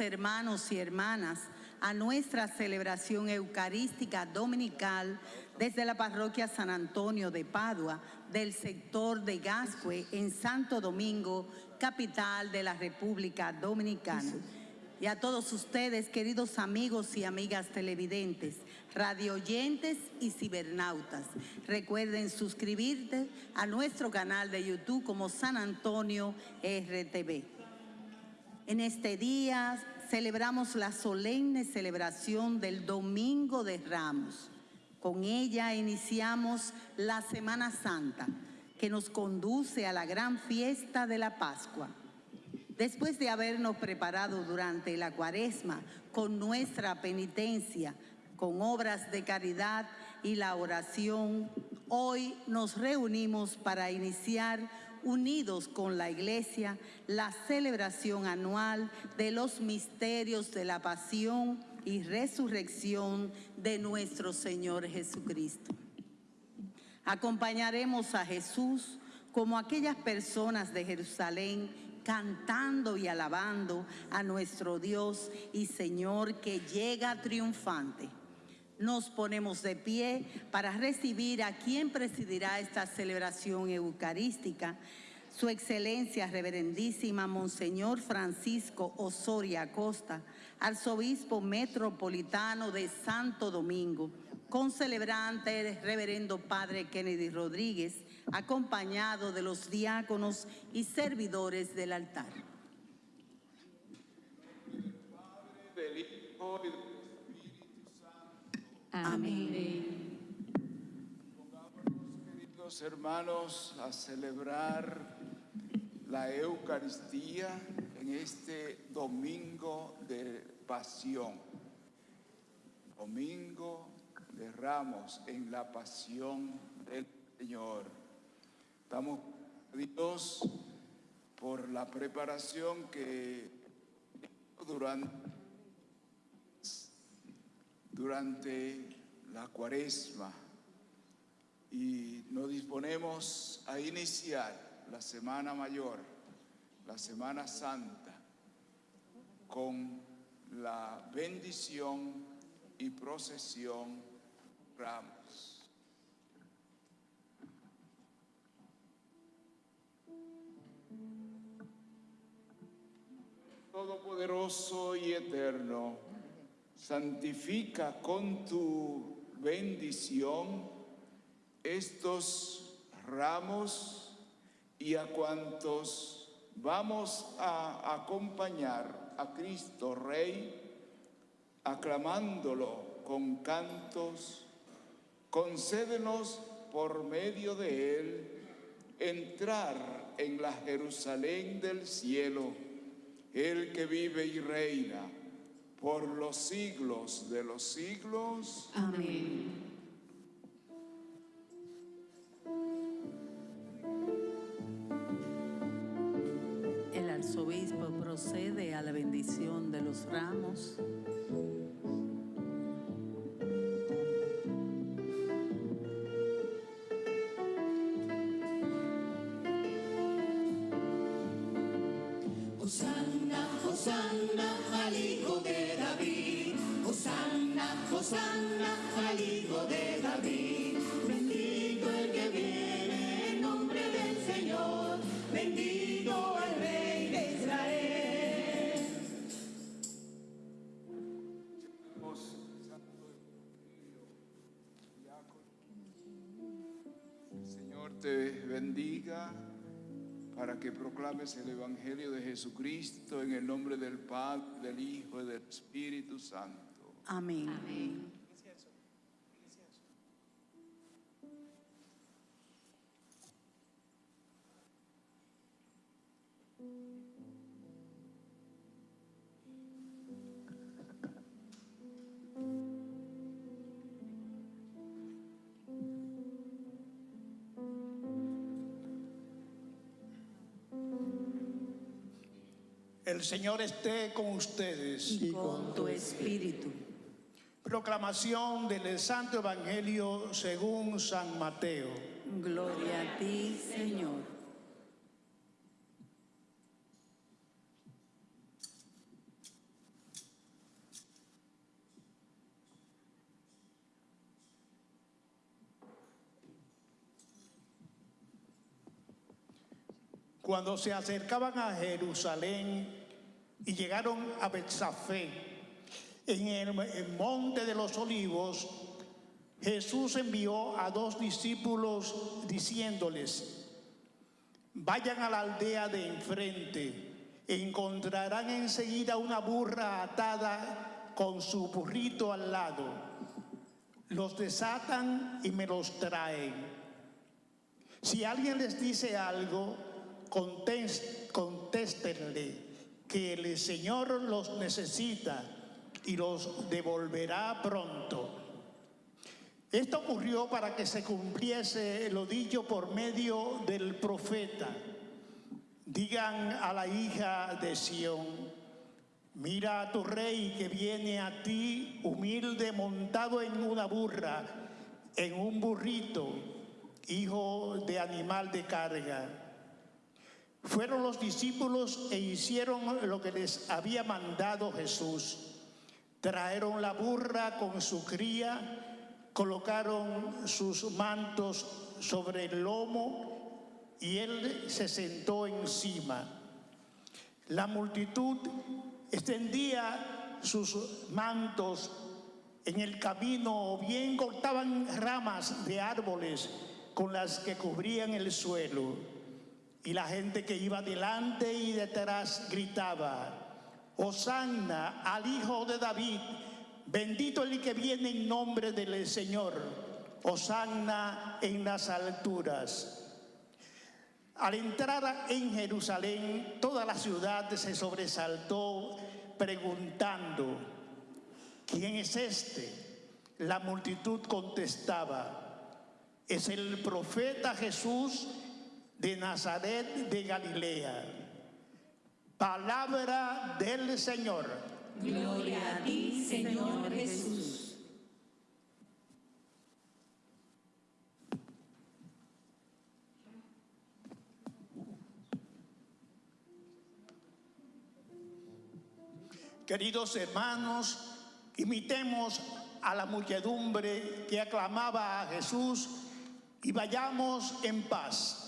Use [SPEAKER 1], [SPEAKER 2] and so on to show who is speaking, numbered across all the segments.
[SPEAKER 1] hermanos y hermanas, a nuestra celebración eucarística dominical desde la parroquia San Antonio de Padua, del sector de Gascue, en Santo Domingo, capital de la República Dominicana. Y a todos ustedes, queridos amigos y amigas televidentes, radioyentes y cibernautas, recuerden suscribirte a nuestro canal de YouTube como San Antonio RTV. En este día celebramos la solemne celebración del Domingo de Ramos. Con ella iniciamos la Semana Santa, que nos conduce a la gran fiesta de la Pascua. Después de habernos preparado durante la cuaresma con nuestra penitencia, con obras de caridad y la oración, hoy nos reunimos para iniciar unidos con la Iglesia la celebración anual de los misterios de la pasión y resurrección de nuestro Señor Jesucristo. Acompañaremos a Jesús como aquellas personas de Jerusalén cantando y alabando a nuestro Dios y Señor que llega triunfante. Nos ponemos de pie para recibir a quien presidirá esta celebración eucarística, su excelencia reverendísima Monseñor Francisco Osoria Acosta, arzobispo metropolitano de Santo Domingo, con celebrante el reverendo Padre Kennedy Rodríguez, acompañado de los diáconos y servidores del altar.
[SPEAKER 2] Amén.
[SPEAKER 3] Hermanos, a celebrar la Eucaristía en este domingo de pasión. Domingo de Ramos en la pasión del Señor. A Dios por la preparación que durante, durante la cuaresma y nos disponemos a iniciar la Semana Mayor, la Semana Santa, con la bendición y procesión Ramos. Todopoderoso y eterno, santifica con tu bendición estos ramos y a cuantos vamos a acompañar a Cristo Rey, aclamándolo con cantos, concédenos por medio de él entrar en la Jerusalén del cielo, el que vive y reina por los siglos de los siglos.
[SPEAKER 2] Amén.
[SPEAKER 1] Bendición de los ramos.
[SPEAKER 4] Hosanna, Hosanna al de David. Hosanna, Hosanna
[SPEAKER 3] bendiga para que proclames el Evangelio de Jesucristo en el nombre del Padre, del Hijo y del Espíritu Santo.
[SPEAKER 1] Amén.
[SPEAKER 2] Amén.
[SPEAKER 5] El Señor esté con ustedes.
[SPEAKER 1] Y con tu espíritu.
[SPEAKER 5] Proclamación del Santo Evangelio según San Mateo.
[SPEAKER 1] Gloria a ti, Señor.
[SPEAKER 5] Cuando se acercaban a Jerusalén y llegaron a Betsafé, en el, el monte de los olivos, Jesús envió a dos discípulos diciéndoles, vayan a la aldea de enfrente, encontrarán enseguida una burra atada con su burrito al lado. Los desatan y me los traen. Si alguien les dice algo, contéstenle que el Señor los necesita y los devolverá pronto. Esto ocurrió para que se cumpliese lo dicho por medio del profeta. Digan a la hija de Sión, mira a tu rey que viene a ti humilde montado en una burra, en un burrito, hijo de animal de carga. Fueron los discípulos e hicieron lo que les había mandado Jesús. Trajeron la burra con su cría, colocaron sus mantos sobre el lomo y él se sentó encima. La multitud extendía sus mantos en el camino o bien cortaban ramas de árboles con las que cubrían el suelo. Y la gente que iba delante y detrás gritaba, Hosanna al Hijo de David, bendito el que viene en nombre del Señor, Hosanna en las alturas. Al entrar en Jerusalén, toda la ciudad se sobresaltó preguntando, ¿quién es este? La multitud contestaba, es el profeta Jesús de Nazaret de Galilea. Palabra del Señor.
[SPEAKER 2] Gloria a ti, Señor Jesús.
[SPEAKER 5] Queridos hermanos, imitemos a la muchedumbre que aclamaba a Jesús y vayamos en paz.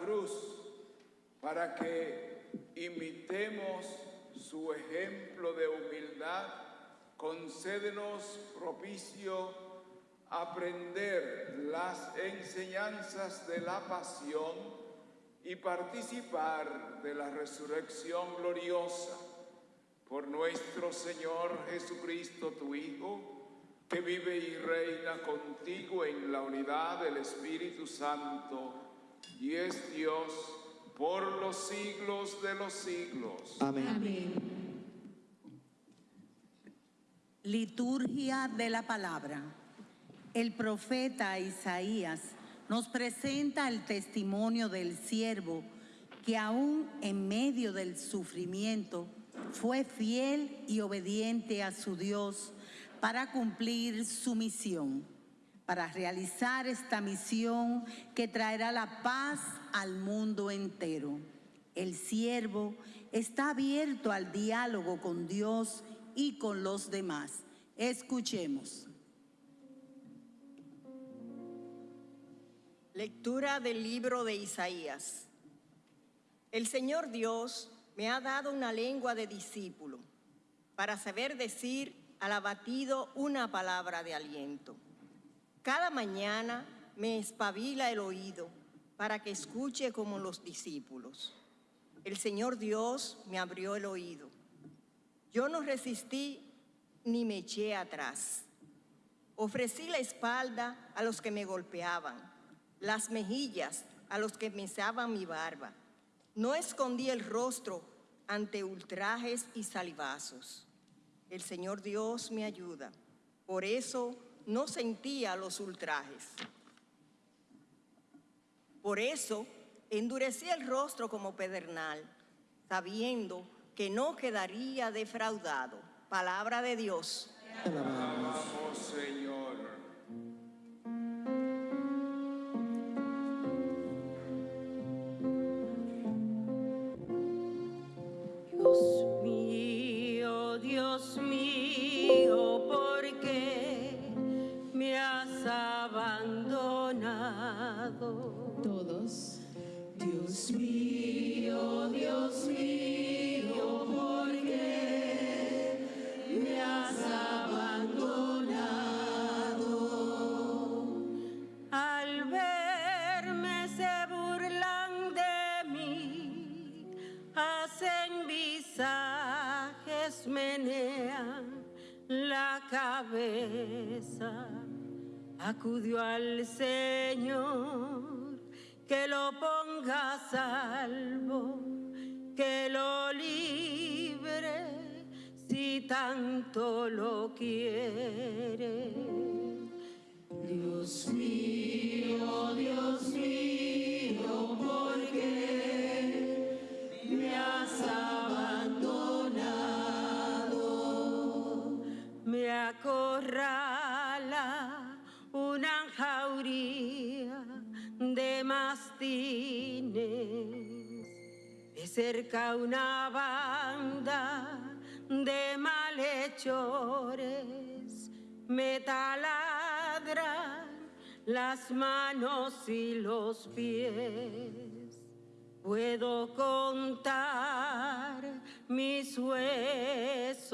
[SPEAKER 3] Cruz para que imitemos su ejemplo de humildad, concédenos propicio aprender las enseñanzas de la pasión y participar de la resurrección gloriosa. Por nuestro Señor Jesucristo, tu Hijo, que vive y reina contigo en la unidad del Espíritu Santo y es Dios por los siglos de los siglos.
[SPEAKER 6] Amén.
[SPEAKER 1] Liturgia de la palabra. El profeta Isaías nos presenta el testimonio del siervo que aún en medio del sufrimiento fue fiel y obediente a su Dios para cumplir su misión, para realizar esta misión que traerá la paz al mundo entero. El siervo está abierto al diálogo con Dios y con los demás. Escuchemos.
[SPEAKER 7] Lectura del libro de Isaías. El Señor Dios me ha dado una lengua de discípulo para saber decir al abatido una palabra de aliento. Cada mañana me espabila el oído para que escuche como los discípulos. El Señor Dios me abrió el oído. Yo no resistí ni me eché atrás. Ofrecí la espalda a los que me golpeaban, las mejillas a los que mesaban mi barba. No escondí el rostro ante ultrajes y salivazos. El Señor Dios me ayuda. Por eso no sentía los ultrajes. Por eso endurecí el rostro como pedernal, sabiendo que no quedaría defraudado. Palabra de Dios.
[SPEAKER 3] Vamos, Señor.
[SPEAKER 8] Acudió al Señor, que lo ponga a salvo, que lo libre, si tanto lo quiere.
[SPEAKER 2] Dios mío, Dios mío,
[SPEAKER 9] acorrala una jauría de mastines, de cerca una banda de malhechores, me taladran las manos y los pies. Puedo contar mis huesos.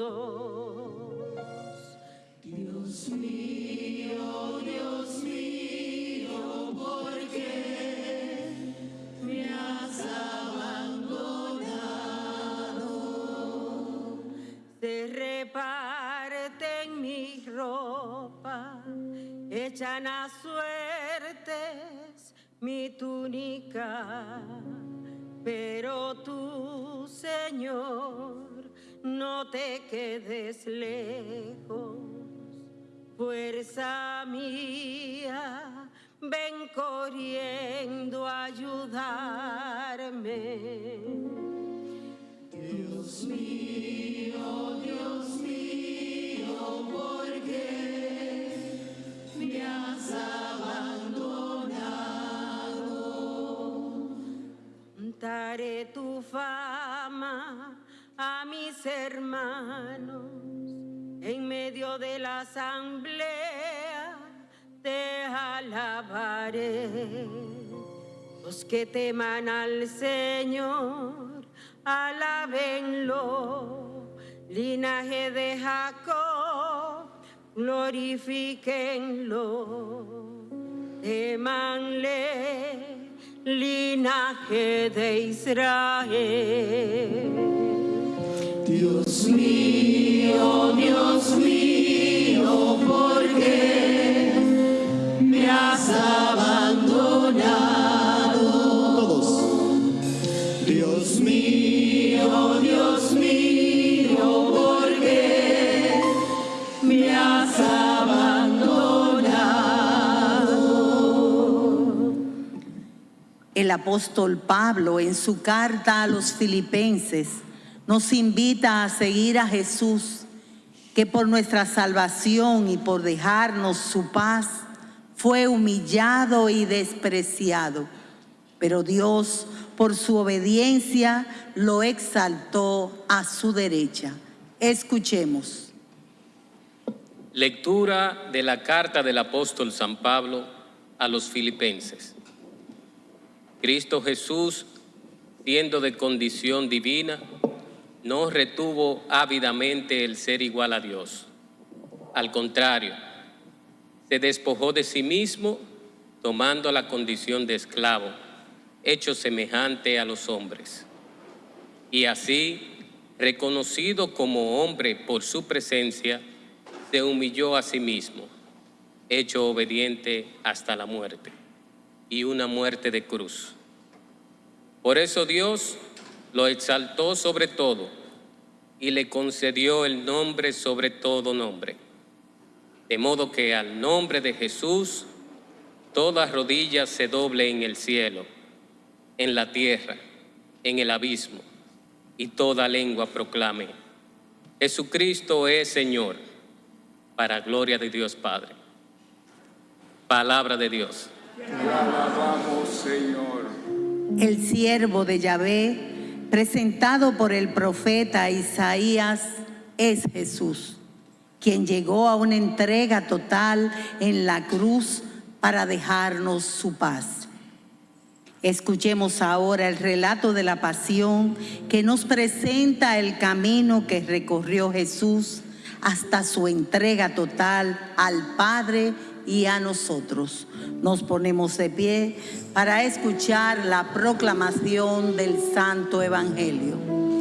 [SPEAKER 9] Reparten mi ropa, echan a suertes mi túnica, pero tú, Señor, no te quedes lejos. Fuerza mía, ven corriendo a ayudarme.
[SPEAKER 2] Dios mío, Dios mío, ¿por qué me has abandonado?
[SPEAKER 9] Contaré tu fama a mis hermanos en medio de la asamblea te alabaré. Los que teman al Señor, alábenlo. Linaje de Jacob, glorifíquenlo. Temanle, linaje de Israel.
[SPEAKER 2] Mío, Dios mío, ¿por qué me has abandonado?
[SPEAKER 10] Todos.
[SPEAKER 2] Dios mío, Dios mío, ¿por qué me has abandonado?
[SPEAKER 1] El apóstol Pablo en su carta a los filipenses nos invita a seguir a Jesús, que por nuestra salvación y por dejarnos su paz fue humillado y despreciado. Pero Dios, por su obediencia, lo exaltó a su derecha. Escuchemos.
[SPEAKER 11] Lectura de la carta del apóstol San Pablo a los filipenses. Cristo Jesús, siendo de condición divina, no retuvo ávidamente el ser igual a Dios. Al contrario, se despojó de sí mismo, tomando la condición de esclavo, hecho semejante a los hombres. Y así, reconocido como hombre por su presencia, se humilló a sí mismo, hecho obediente hasta la muerte, y una muerte de cruz. Por eso Dios lo exaltó sobre todo y le concedió el nombre sobre todo nombre. De modo que al nombre de Jesús toda rodilla se doble en el cielo, en la tierra, en el abismo, y toda lengua proclame, Jesucristo es Señor, para gloria de Dios Padre. Palabra de Dios.
[SPEAKER 3] Te alabamos, Señor.
[SPEAKER 1] El siervo de Yahvé, presentado por el profeta Isaías, es Jesús, quien llegó a una entrega total en la cruz para dejarnos su paz. Escuchemos ahora el relato de la pasión que nos presenta el camino que recorrió Jesús hasta su entrega total al Padre y a nosotros. Nos ponemos de pie para escuchar la proclamación del Santo Evangelio.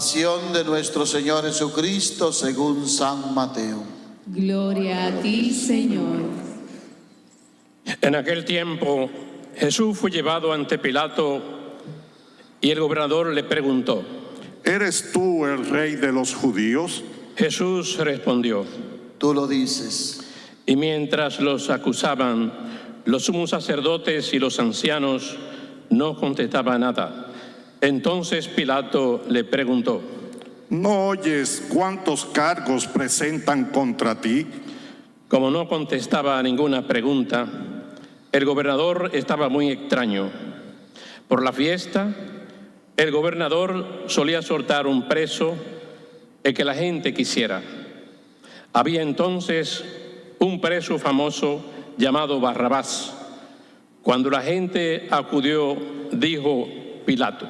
[SPEAKER 6] Pasión de nuestro Señor Jesucristo según San Mateo.
[SPEAKER 2] Gloria a ti, Señor.
[SPEAKER 12] En aquel tiempo Jesús fue llevado ante Pilato y el gobernador le preguntó,
[SPEAKER 13] ¿Eres tú el rey de los judíos?
[SPEAKER 12] Jesús respondió,
[SPEAKER 6] Tú lo dices.
[SPEAKER 12] y mientras los acusaban, los sumos sacerdotes y los ancianos no contestaban nada. Entonces Pilato le preguntó,
[SPEAKER 13] ¿No oyes cuántos cargos presentan contra ti?
[SPEAKER 12] como no contestaba a ninguna pregunta, el gobernador estaba muy extraño. Por la fiesta, el gobernador solía soltar un preso el que la gente quisiera. Había entonces un preso famoso llamado Barrabás. Cuando la gente acudió, dijo Pilato,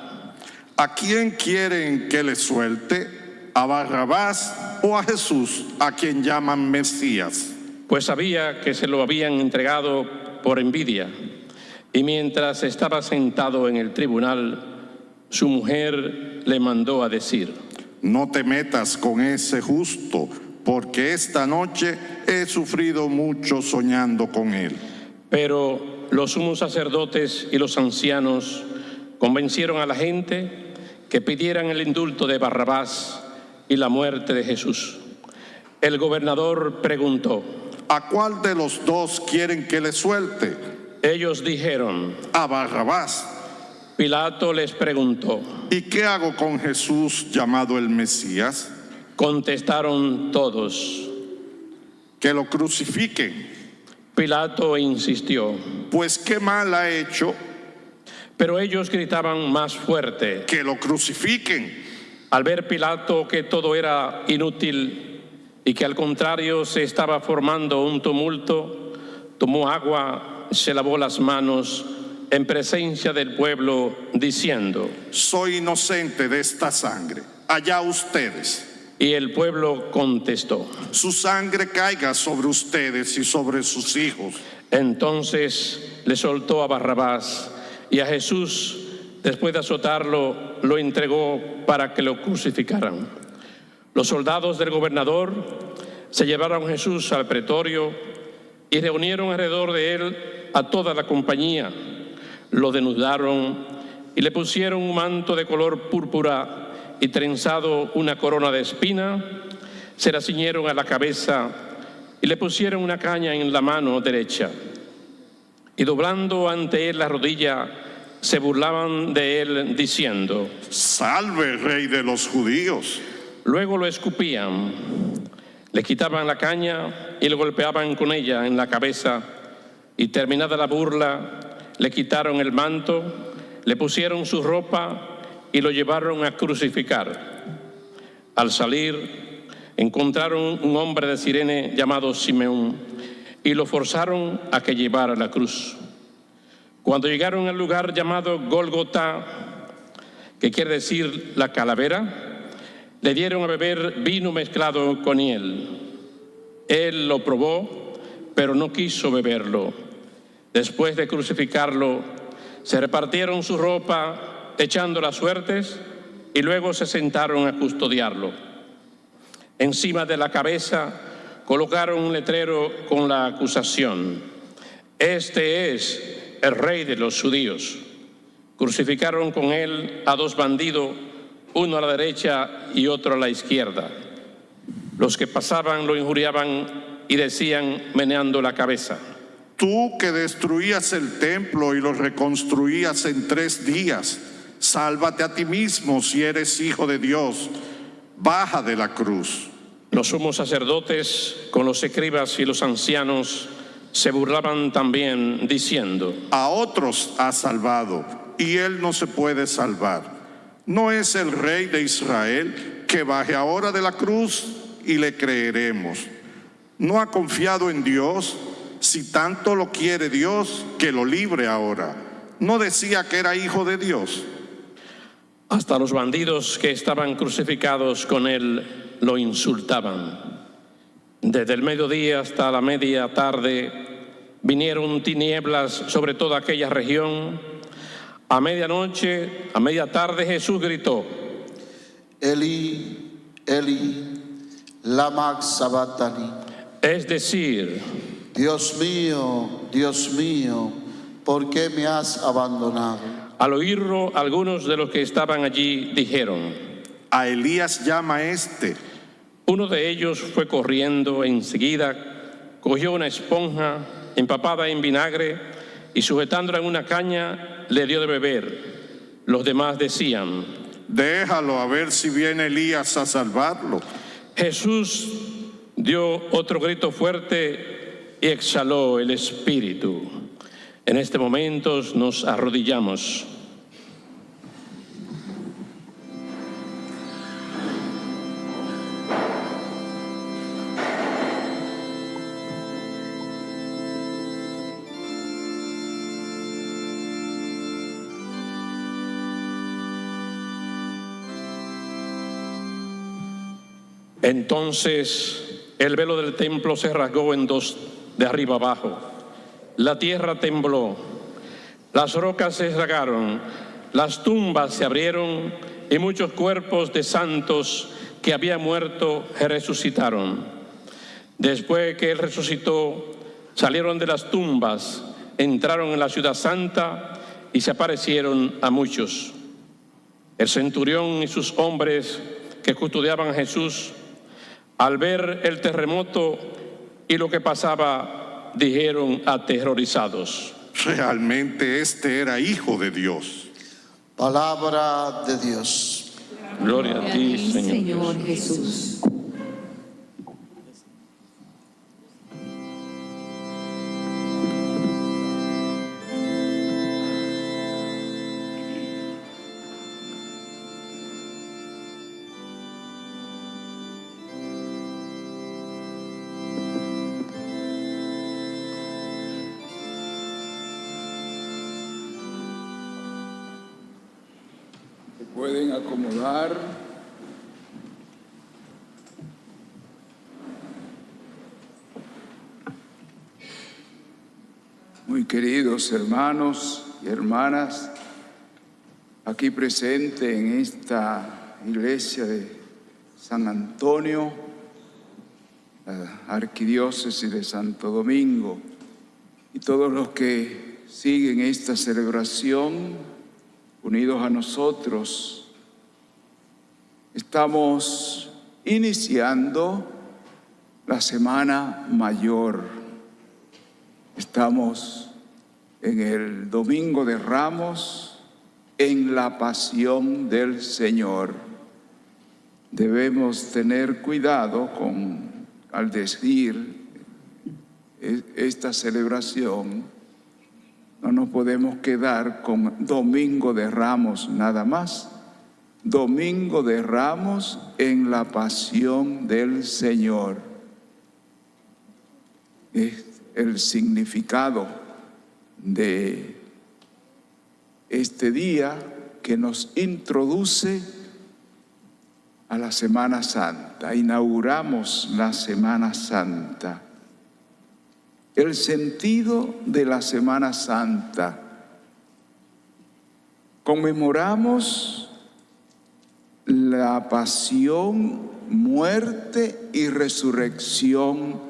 [SPEAKER 13] ¿A quién quieren que le suelte? ¿A Barrabás o a Jesús, a quien llaman Mesías?
[SPEAKER 12] pues sabía que se lo habían entregado por envidia. Y mientras estaba sentado en el tribunal, su mujer le mandó a decir,
[SPEAKER 13] No te metas con ese justo, porque esta noche he sufrido mucho soñando con él.
[SPEAKER 12] Pero los sumos sacerdotes y los ancianos convencieron a la gente que pidieran el indulto de Barrabás y la muerte de Jesús. El gobernador preguntó,
[SPEAKER 13] ¿A cuál de los dos quieren que le suelte?
[SPEAKER 12] ellos dijeron,
[SPEAKER 13] A Barrabás.
[SPEAKER 12] Pilato les preguntó,
[SPEAKER 13] ¿Y qué hago con Jesús llamado el Mesías?
[SPEAKER 12] contestaron todos.
[SPEAKER 13] Que lo crucifiquen.
[SPEAKER 12] Pilato insistió,
[SPEAKER 13] Pues qué mal ha hecho
[SPEAKER 12] pero ellos gritaban más fuerte.
[SPEAKER 13] que lo crucifiquen.
[SPEAKER 12] Al ver Pilato que todo era inútil y que al contrario se estaba formando un tumulto, tomó agua, se lavó las manos en presencia del pueblo, diciendo,
[SPEAKER 13] Soy inocente de esta sangre. Allá ustedes.
[SPEAKER 12] y el pueblo contestó.
[SPEAKER 13] Su sangre caiga sobre ustedes y sobre sus hijos.
[SPEAKER 12] Entonces le soltó a Barrabás y a Jesús, después de azotarlo, lo entregó para que lo crucificaran. Los soldados del gobernador se llevaron a Jesús al pretorio y reunieron alrededor de él a toda la compañía. Lo denudaron y le pusieron un manto de color púrpura y trenzado una corona de espina. Se la ciñeron a la cabeza y le pusieron una caña en la mano derecha. Y doblando ante él la rodilla, se burlaban de él diciendo,
[SPEAKER 13] Salve, rey de los judíos.
[SPEAKER 12] Luego lo escupían, le quitaban la caña y le golpeaban con ella en la cabeza y terminada la burla, le quitaron el manto, le pusieron su ropa y lo llevaron a crucificar. Al salir, encontraron un hombre de Sirene llamado Simeón y lo forzaron a que llevara la cruz. Cuando llegaron al lugar llamado Golgota, que quiere decir la calavera, le dieron a beber vino mezclado con hiel. Él lo probó, pero no quiso beberlo. Después de crucificarlo, se repartieron su ropa echando las suertes y luego se sentaron a custodiarlo. Encima de la cabeza colocaron un letrero con la acusación. Este es el rey de los judíos. Crucificaron con él a dos bandidos, uno a la derecha y otro a la izquierda. Los que pasaban lo injuriaban y decían meneando la cabeza.
[SPEAKER 13] Tú que destruías el templo y lo reconstruías en tres días, sálvate a ti mismo si eres hijo de Dios. Baja de la cruz.
[SPEAKER 12] Los sumos sacerdotes con los escribas y los ancianos se burlaban también diciendo,
[SPEAKER 13] A otros ha salvado y él no se puede salvar. ¿No es el rey de Israel que baje ahora de la cruz y le creeremos? ¿No ha confiado en Dios? Si tanto lo quiere Dios, que lo libre ahora. ¿No decía que era hijo de Dios?
[SPEAKER 12] hasta los bandidos que estaban crucificados con él lo insultaban. Desde el mediodía hasta la media tarde vinieron tinieblas sobre toda aquella región. A medianoche, a media tarde Jesús gritó,
[SPEAKER 6] Eli, Eli, lama sabachthani.
[SPEAKER 12] es decir,
[SPEAKER 6] Dios mío, Dios mío, ¿por qué me has abandonado?
[SPEAKER 12] al oírlo algunos de los que estaban allí dijeron,
[SPEAKER 13] A Elías llama este.
[SPEAKER 12] Uno de ellos fue corriendo enseguida, cogió una esponja empapada en vinagre y sujetándola en una caña le dio de beber. Los demás decían,
[SPEAKER 13] Déjalo a ver si viene Elías a salvarlo.
[SPEAKER 12] Jesús dio otro grito fuerte y exhaló el espíritu. En este momento nos arrodillamos. Entonces el velo del templo se rasgó en dos de arriba abajo. La tierra tembló, las rocas se rasgaron, las tumbas se abrieron y muchos cuerpos de santos que habían muerto resucitaron. Después que él resucitó, salieron de las tumbas, entraron en la ciudad santa y se aparecieron a muchos. El centurión y sus hombres que custodiaban a Jesús al ver el terremoto y lo que pasaba, dijeron aterrorizados.
[SPEAKER 13] Realmente este era hijo de Dios.
[SPEAKER 6] Palabra de Dios.
[SPEAKER 12] Gloria a ti,
[SPEAKER 2] ti,
[SPEAKER 12] Señor.
[SPEAKER 2] Señor Jesús.
[SPEAKER 3] Muy queridos hermanos y hermanas, aquí presente en esta iglesia de San Antonio, la arquidiócesis de Santo Domingo, y todos los que siguen esta celebración unidos a nosotros, estamos iniciando la Semana Mayor. Estamos en el Domingo de Ramos, en la pasión del Señor. Debemos tener cuidado con, al decir e- esta celebración, no nos podemos quedar con Domingo de Ramos nada más. Domingo de Ramos en la pasión del Señor. Es el significado de este día que nos introduce a la Semana Santa. Inauguramos la Semana Santa. El sentido de la Semana Santa. Conmemoramos la pasión, muerte y resurrección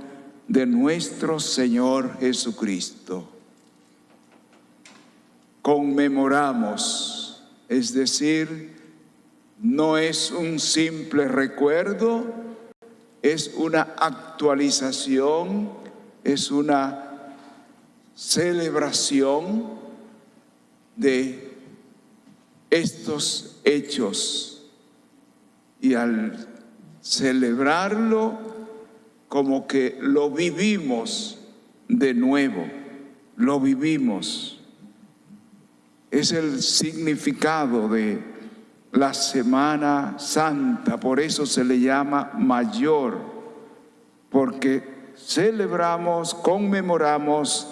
[SPEAKER 3] de nuestro Señor Jesucristo. Conmemoramos, es decir, no es un simple recuerdo, es una actualización, es una celebración de estos hechos. Y al celebrarlo, como que lo vivimos de nuevo, lo vivimos. Es el significado de la Semana Santa, por eso se le llama mayor, porque celebramos, conmemoramos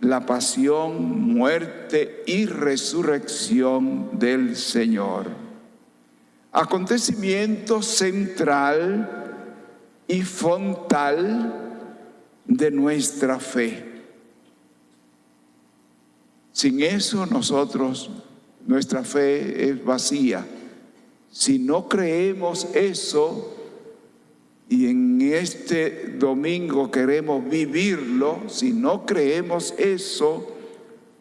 [SPEAKER 3] la pasión, muerte y resurrección del Señor. Acontecimiento central y frontal de nuestra fe. Sin eso nosotros, nuestra fe es vacía. Si no creemos eso y en este domingo queremos vivirlo, si no creemos eso,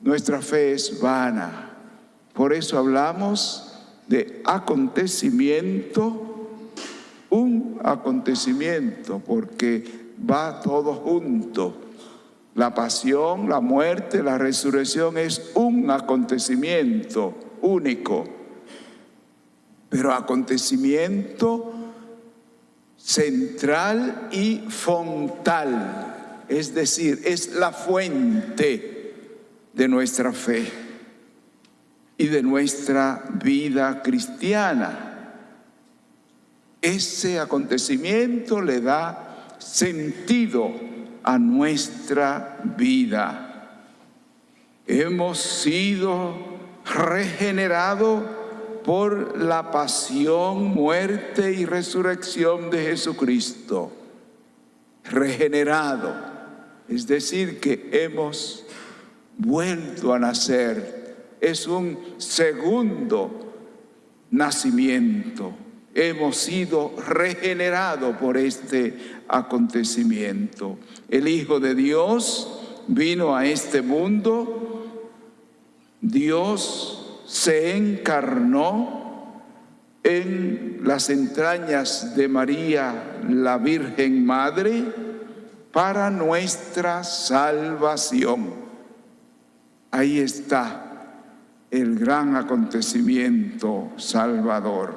[SPEAKER 3] nuestra fe es vana. Por eso hablamos de acontecimiento, un acontecimiento, porque va todo junto. La pasión, la muerte, la resurrección es un acontecimiento único, pero acontecimiento central y fontal, es decir, es la fuente de nuestra fe y de nuestra vida cristiana. Ese acontecimiento le da sentido a nuestra vida. Hemos sido regenerados por la pasión, muerte y resurrección de Jesucristo. Regenerado, es decir, que hemos vuelto a nacer. Es un segundo nacimiento. Hemos sido regenerados por este acontecimiento. El Hijo de Dios vino a este mundo, Dios se encarnó en las entrañas de María, la Virgen Madre, para nuestra salvación. Ahí está el gran acontecimiento salvador.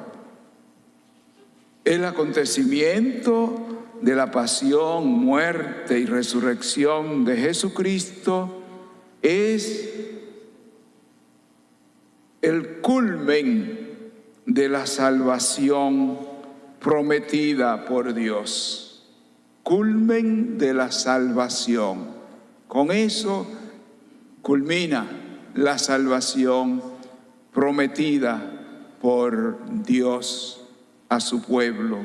[SPEAKER 3] El acontecimiento de la pasión, muerte y resurrección de Jesucristo es el culmen de la salvación prometida por Dios. Culmen de la salvación. Con eso culmina la salvación prometida por Dios a su pueblo.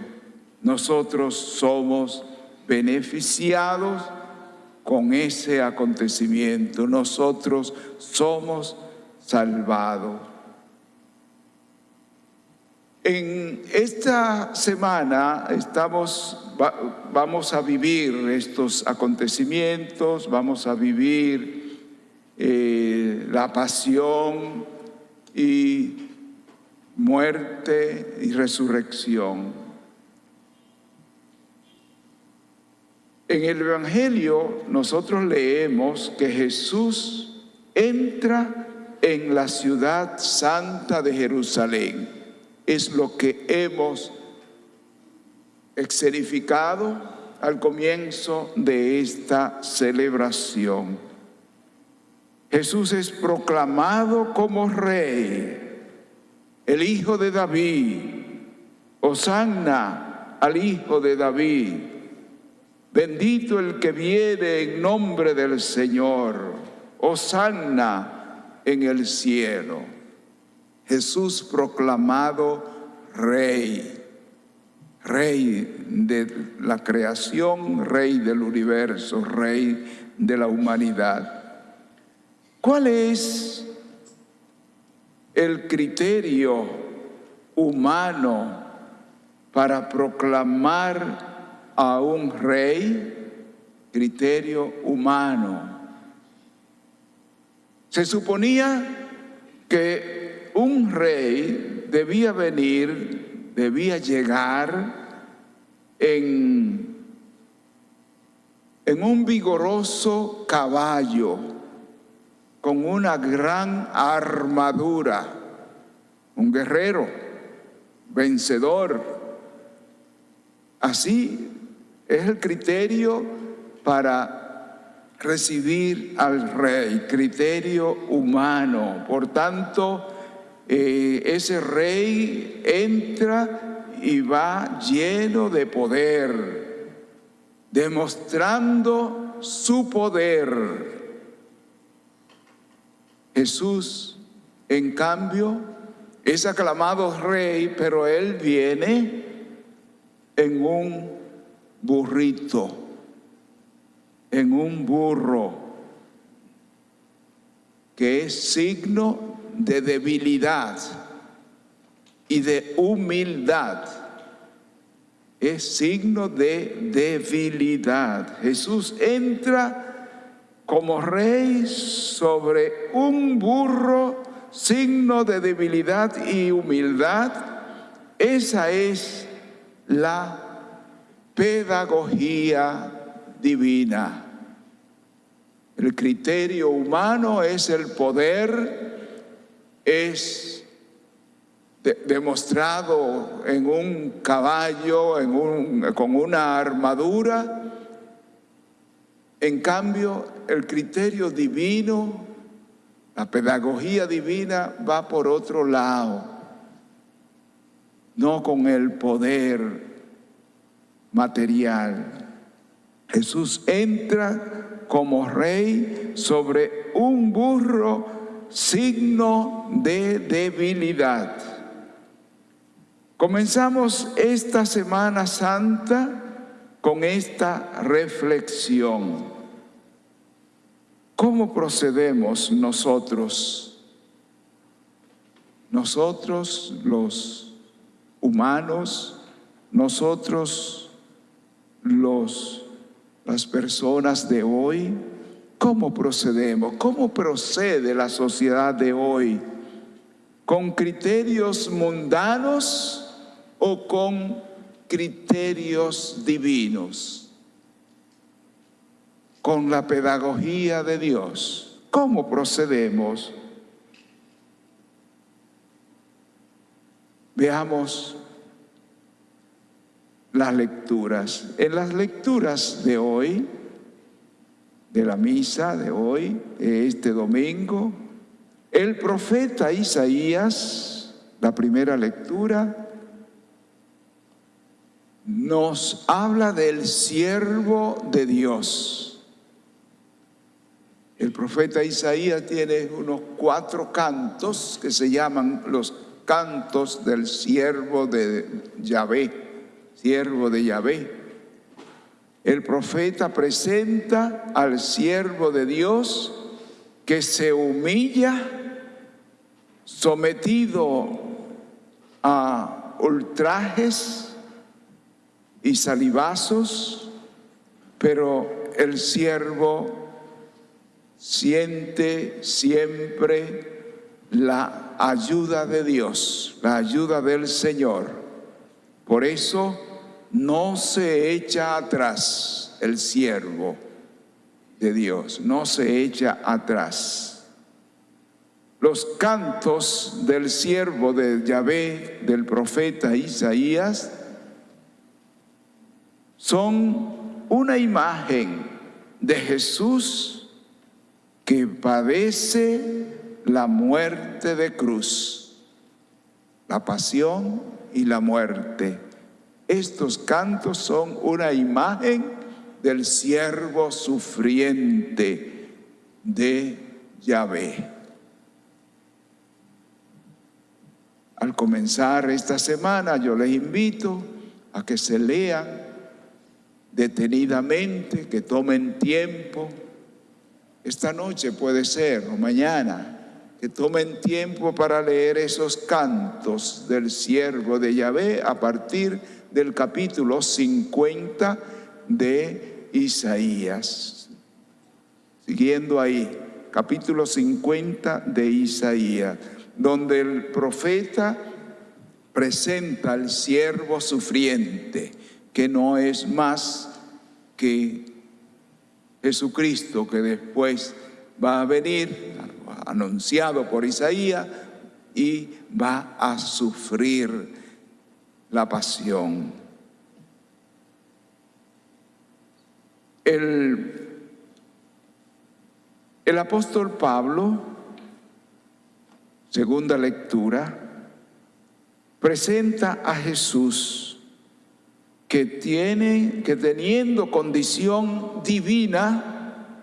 [SPEAKER 3] Nosotros somos beneficiados con ese acontecimiento. Nosotros somos salvados. En esta semana estamos, vamos a vivir estos acontecimientos, vamos a vivir eh, la pasión y muerte y resurrección. En el Evangelio nosotros leemos que Jesús entra en la ciudad santa de Jerusalén. Es lo que hemos exerificado al comienzo de esta celebración. Jesús es proclamado como rey. El hijo de David, Osanna al hijo de David, bendito el que viene en nombre del Señor, Osanna en el cielo. Jesús proclamado rey, rey de la creación, rey del universo, rey de la humanidad. ¿Cuál es el criterio humano para proclamar a un rey, criterio humano. Se suponía que un rey debía venir, debía llegar en, un vigoroso caballo, con una gran armadura, un guerrero, vencedor. Así es el criterio para recibir al rey, criterio humano. Por tanto, eh, ese rey entra y va lleno de poder, demostrando su poder Jesús, en cambio, Es aclamado rey, pero él viene en un burrito, en un burro, que es signo de debilidad y de humildad. Es signo de debilidad. Jesús entra como rey sobre un burro, signo de debilidad y humildad. Esa es la pedagogía divina. El criterio humano es el poder, es demostrado en un caballo, en un, con una armadura. En cambio, el criterio divino, la pedagogía divina va por otro lado, no con el poder material. Jesús entra como rey sobre un burro signo de debilidad. Comenzamos esta Semana Santa con esta reflexión. ¿Cómo procedemos nosotros? Nosotros los humanos, nosotros los, las personas de hoy, ¿cómo procedemos? ¿Cómo procede la sociedad de hoy? ¿Con criterios mundanos? o con criterios divinos, con la pedagogía de Dios. ¿Cómo procedemos? Veamos las lecturas. En las lecturas de hoy, de la misa de hoy, de este domingo, el profeta Isaías, la primera lectura, nos habla del siervo de Dios. El profeta Isaías tiene unos cuatro cantos que se llaman los cantos del siervo de Yahvé, siervo de Yahvé. El profeta presenta al siervo de Dios que se humilla, sometido a ultrajes, y salivazos, pero el siervo siente siempre la ayuda de Dios, la ayuda del Señor. Por eso no se echa atrás el siervo de Dios, no se echa atrás. Los cantos del siervo de Yahvé, del profeta Isaías, son una imagen de Jesús que padece la muerte de cruz, la pasión y la muerte. Estos cantos son una imagen del siervo sufriente de Yahvé. Al comenzar esta semana yo les invito a que se lean detenidamente, que tomen tiempo. Esta noche puede ser, o mañana, que tomen tiempo para leer esos cantos del siervo de Yahvé a partir del capítulo 50 de Isaías. Siguiendo ahí, capítulo 50 de Isaías, donde el profeta presenta al siervo sufriente que no es más que Jesucristo que después va a venir, anunciado por Isaías, y va a sufrir la pasión. El, el apóstol Pablo, segunda lectura, presenta a Jesús que tiene, que teniendo condición divina,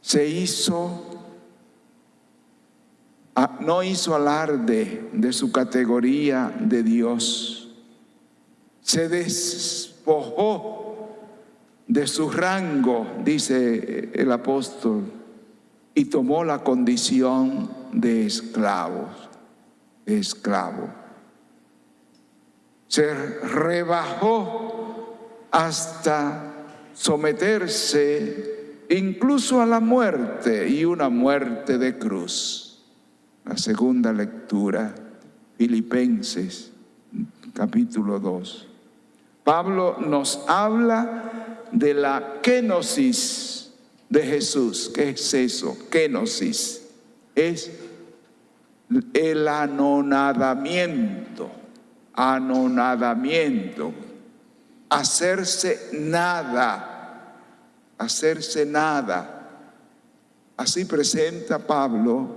[SPEAKER 3] se hizo no hizo alarde de su categoría de Dios. Se despojó de su rango, dice el apóstol, y tomó la condición de esclavo, de esclavo. Se rebajó hasta someterse incluso a la muerte y una muerte de cruz. La segunda lectura, Filipenses capítulo 2. Pablo nos habla de la kenosis de Jesús. ¿Qué es eso? Kenosis. Es el anonadamiento. Anonadamiento. Hacerse nada. Hacerse nada. Así presenta Pablo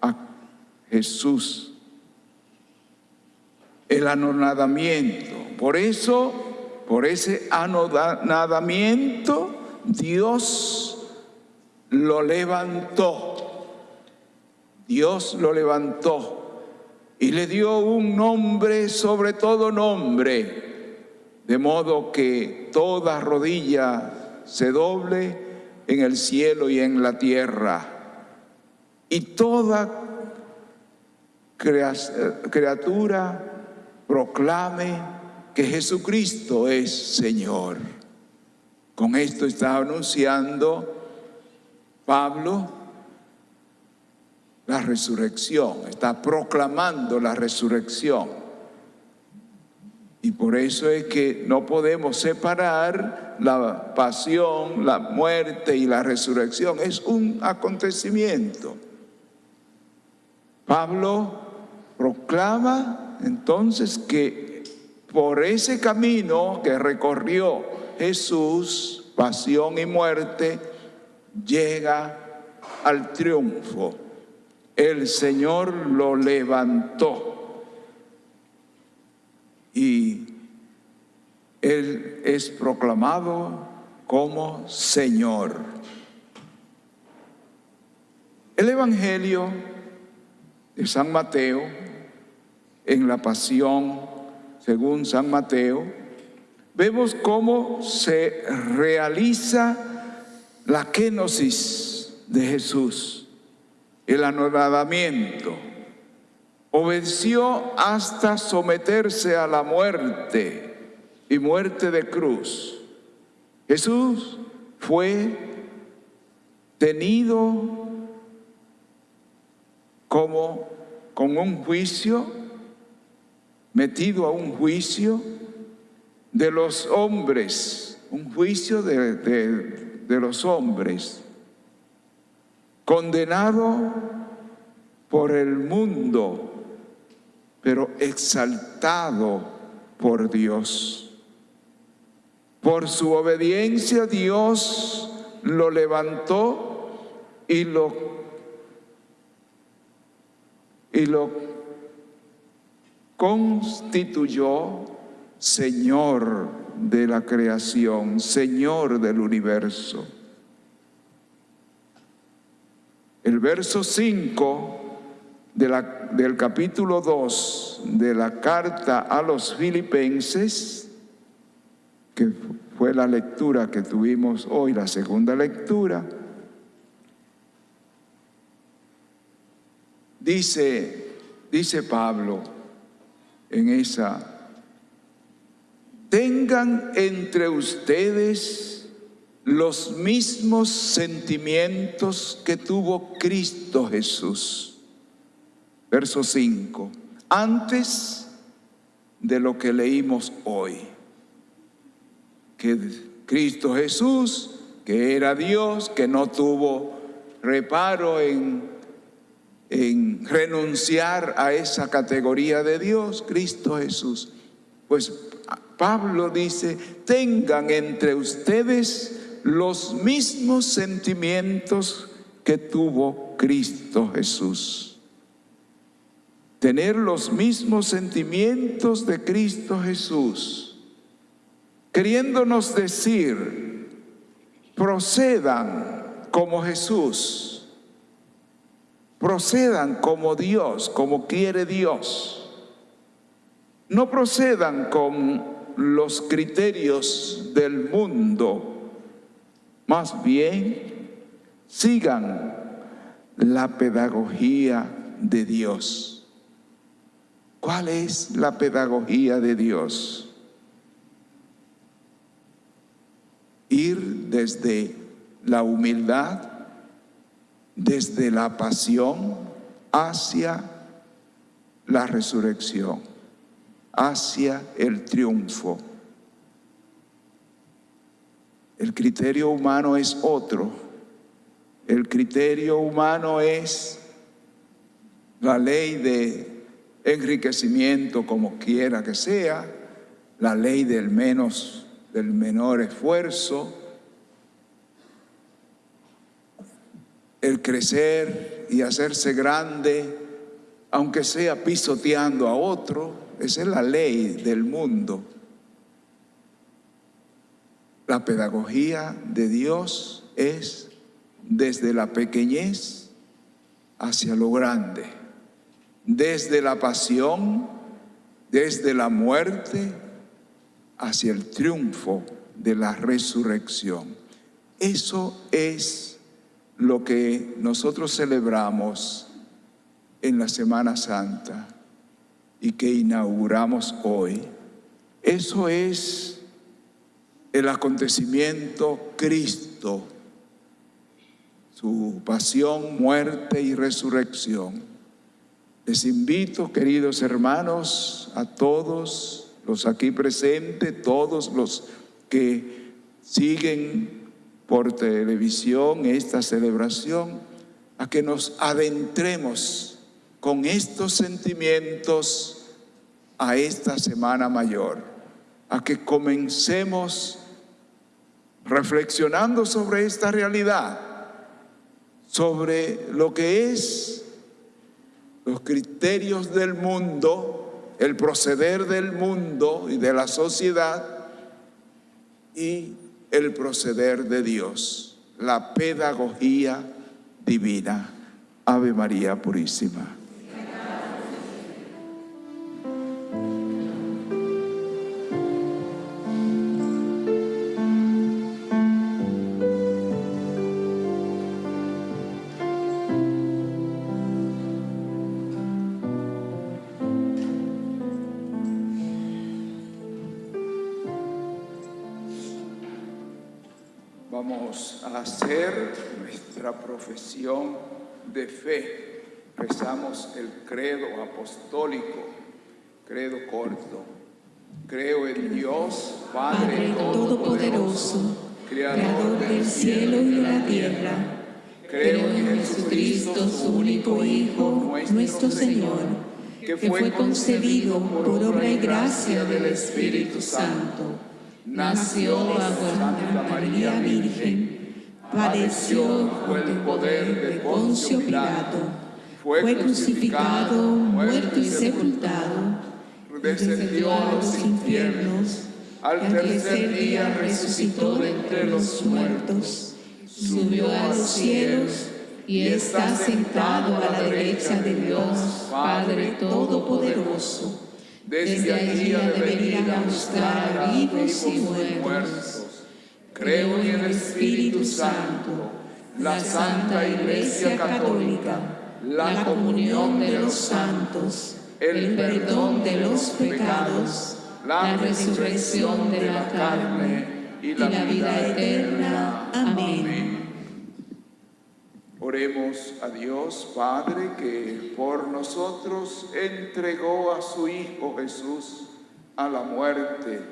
[SPEAKER 3] a Jesús. El anonadamiento. Por eso por ese anonadamiento, Dios lo levantó. Dios lo levantó y le dio un nombre sobre todo nombre, de modo que toda rodilla se doble en el cielo y en la tierra, y toda criatura proclame que Jesucristo es Señor. Con esto está anunciando Pablo la resurrección, está proclamando la resurrección. Y por eso es que no podemos separar la pasión, la muerte y la resurrección. Es un acontecimiento. Pablo proclama entonces que por ese camino que recorrió Jesús, pasión y muerte, llega al triunfo. El Señor lo levantó y Él es proclamado como Señor. El Evangelio de San Mateo en la pasión según San Mateo, vemos cómo se realiza la kenosis de Jesús, el anonadamiento. Obedeció hasta someterse a la muerte y muerte de cruz. Jesús fue tenido como con un juicio metido a un juicio de los hombres, un juicio de, los hombres, condenado por el mundo, pero exaltado por Dios. Por su obediencia Dios lo levantó y lo, y lo constituyó Señor de la creación, Señor del universo. El verso 5 del capítulo 2 de la carta a los filipenses, que fue la lectura que tuvimos hoy, la segunda lectura, dice, dice Pablo, en esa. Tengan entre ustedes los mismos sentimientos que tuvo Cristo Jesús. Verso 5. Antes de lo que leímos hoy. Que Cristo Jesús, que era Dios, que no tuvo reparo en en renunciar a esa categoría de Dios, Cristo Jesús. Pues Pablo dice, tengan entre ustedes los mismos sentimientos que tuvo Cristo Jesús. Tener los mismos sentimientos de Cristo Jesús, queriéndonos decir, procedan como Jesús procedan como Dios, como quiere Dios. No procedan con los criterios del mundo, más bien sigan la pedagogía de Dios. ¿Cuál es la pedagogía de Dios? Ir desde la humildad, desde la pasión hacia la resurrección, hacia el triunfo. El criterio humano es otro. El criterio humano es la ley de enriquecimiento como quiera que sea, la ley del menos del menor esfuerzo, el crecer y hacerse grande, aunque sea pisoteando a otro, esa es la ley del mundo. La pedagogía de Dios es desde la pequeñez hacia lo grande, desde la pasión, desde la muerte hacia el triunfo de la resurrección. Eso es lo que nosotros celebramos en la Semana Santa y que inauguramos hoy. Eso es el acontecimiento Cristo, su pasión, muerte y resurrección. Les invito, queridos hermanos, a todos los aquí presentes, todos los que siguen por televisión esta celebración, a que nos adentremos con estos sentimientos a esta Semana Mayor, a que comencemos reflexionando sobre esta realidad, sobre lo que es los criterios del mundo, el proceder del mundo y de la sociedad y el proceder de Dios, la pedagogía divina. Ave María Purísima. Profesión de fe. Rezamos el credo apostólico, credo corto. Creo en Dios, Padre Todopoderoso, Creador del cielo y de la tierra. Creo en Jesucristo, su único Hijo, nuestro Señor, que fue concebido por obra y gracia del Espíritu Santo nació bajo Santa María Virgen, padeció bajo el poder de Poncio Pilato, fue crucificado, muerto y sepultado, descendió a los infiernos, al tercer día resucitó de entre los muertos, subió a los cielos y está sentado a la derecha de Dios, Padre Todopoderoso. Desde allí ha de venir a vivos y muertos. Creo en el Espíritu Santo, la Santa Iglesia Católica, la comunión de los santos, el perdón de los pecados, la resurrección de la carne y la vida eterna. Amén. Oremos a Dios Padre que por nosotros entregó a su Hijo Jesús a la muerte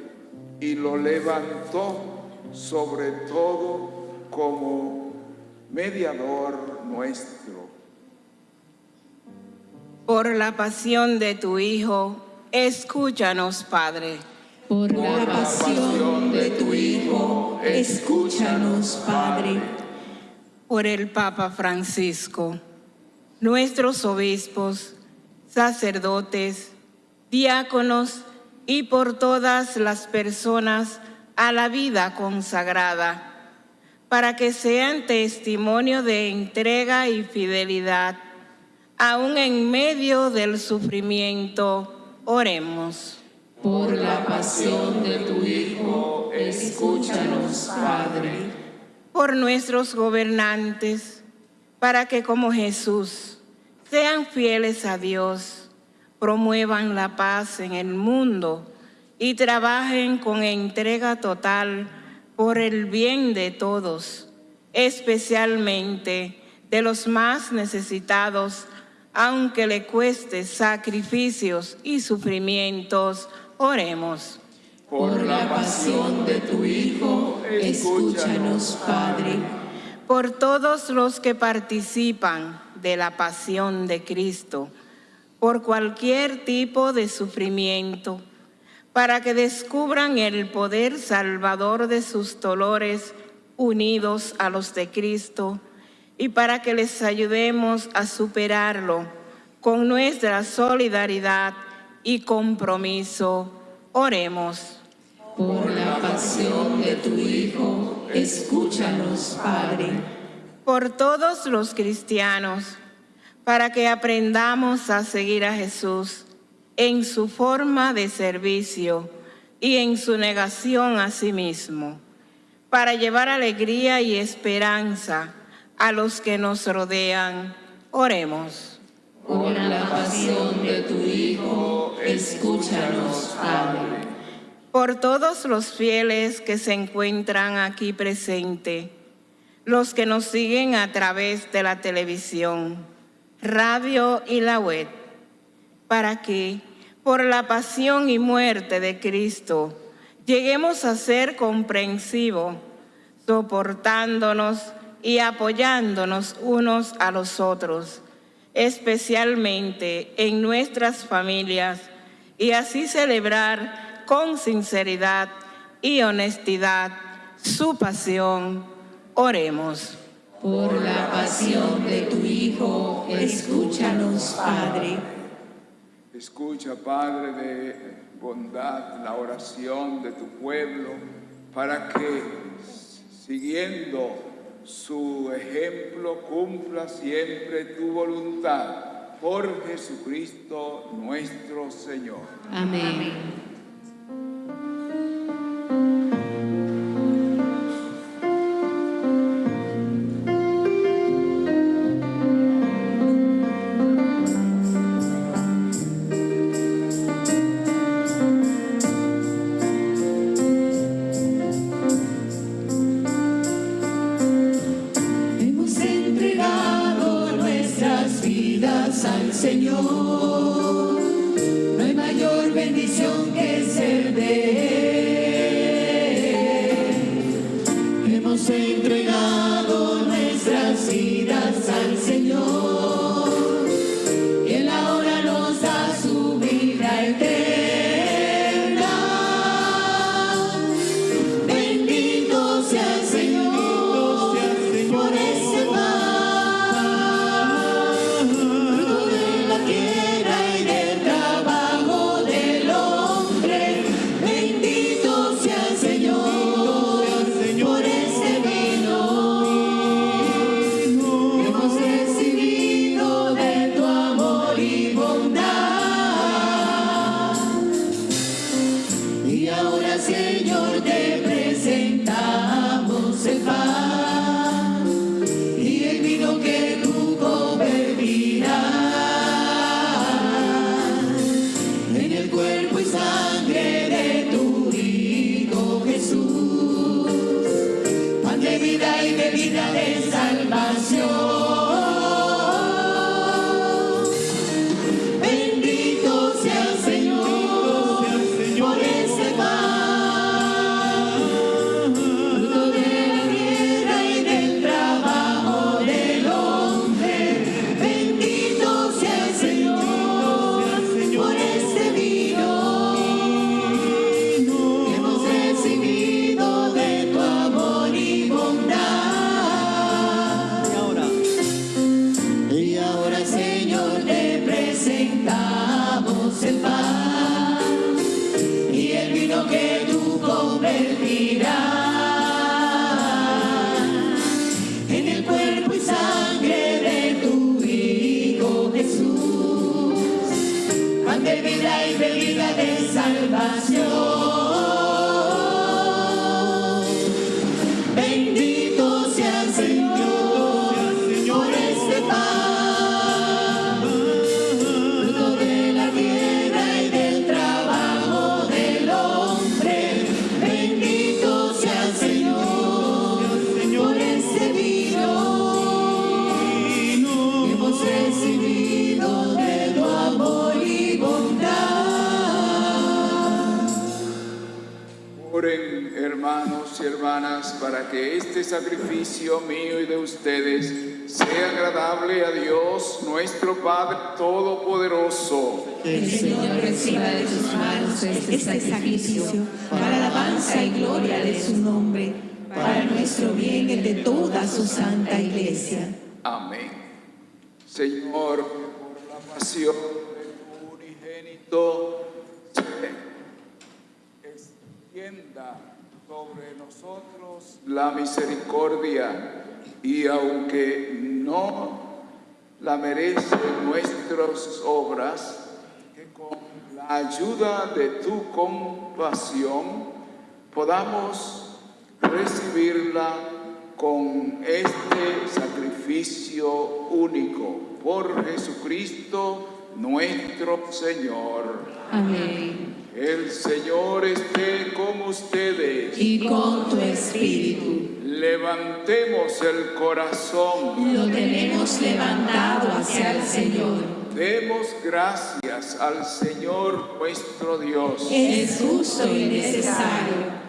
[SPEAKER 3] y lo levantó sobre todo como mediador nuestro.
[SPEAKER 8] Por la pasión de tu Hijo, escúchanos, Padre.
[SPEAKER 2] Por la pasión de tu Hijo, escúchanos, Padre
[SPEAKER 8] por el Papa Francisco, nuestros obispos, sacerdotes, diáconos y por todas las personas a la vida consagrada, para que sean testimonio de entrega y fidelidad Aún en medio del sufrimiento, oremos.
[SPEAKER 2] Por la pasión de tu Hijo, escúchanos, Padre.
[SPEAKER 8] Por nuestros gobernantes, para que como Jesús sean fieles a Dios, promuevan la paz en el mundo y trabajen con entrega total por el bien de todos, especialmente de los más necesitados, aunque le cueste sacrificios y sufrimientos, oremos.
[SPEAKER 2] Por la pasión de tu Hijo, escúchanos, Padre.
[SPEAKER 8] Por todos los que participan de la pasión de Cristo, por cualquier tipo de sufrimiento, para que descubran el poder salvador de sus dolores unidos a los de Cristo y para que les ayudemos a superarlo con nuestra solidaridad y compromiso. Oremos.
[SPEAKER 2] Por la pasión de tu Hijo, escúchanos, Padre.
[SPEAKER 8] Por todos los cristianos, para que aprendamos a seguir a Jesús en su forma de servicio y en su negación a sí mismo, para llevar alegría y esperanza a los que nos rodean. Oremos.
[SPEAKER 2] Por la pasión de tu Hijo, escúchanos, Padre.
[SPEAKER 8] Por todos los fieles que se encuentran aquí presentes, los que nos siguen a través de la televisión, radio y la web, para que, por la pasión y muerte de Cristo, lleguemos a ser comprensivos, soportándonos y apoyándonos unos a los otros, especialmente en nuestras familias, y así celebrar con sinceridad y honestidad su pasión. Oremos.
[SPEAKER 2] Por la pasión de tu Hijo, escúchanos, Padre.
[SPEAKER 3] Escucha, Padre de bondad, la oración de tu pueblo, para que, siguiendo su ejemplo, cumpla siempre tu voluntad. Por Jesucristo nuestro Señor.
[SPEAKER 2] Amén.
[SPEAKER 3] Extienda sobre nosotros la misericordia y aunque no la merecen nuestras obras, que con la ayuda de tu compasión podamos recibirla con este sacrificio único por Jesucristo nuestro Señor.
[SPEAKER 4] Amén.
[SPEAKER 3] El Señor esté con ustedes.
[SPEAKER 4] Y con tu espíritu
[SPEAKER 3] Levantemos el corazón.
[SPEAKER 4] lo tenemos levantado hacia el Señor.
[SPEAKER 3] Demos gracias al Señor nuestro Dios.
[SPEAKER 4] Es justo y necesario.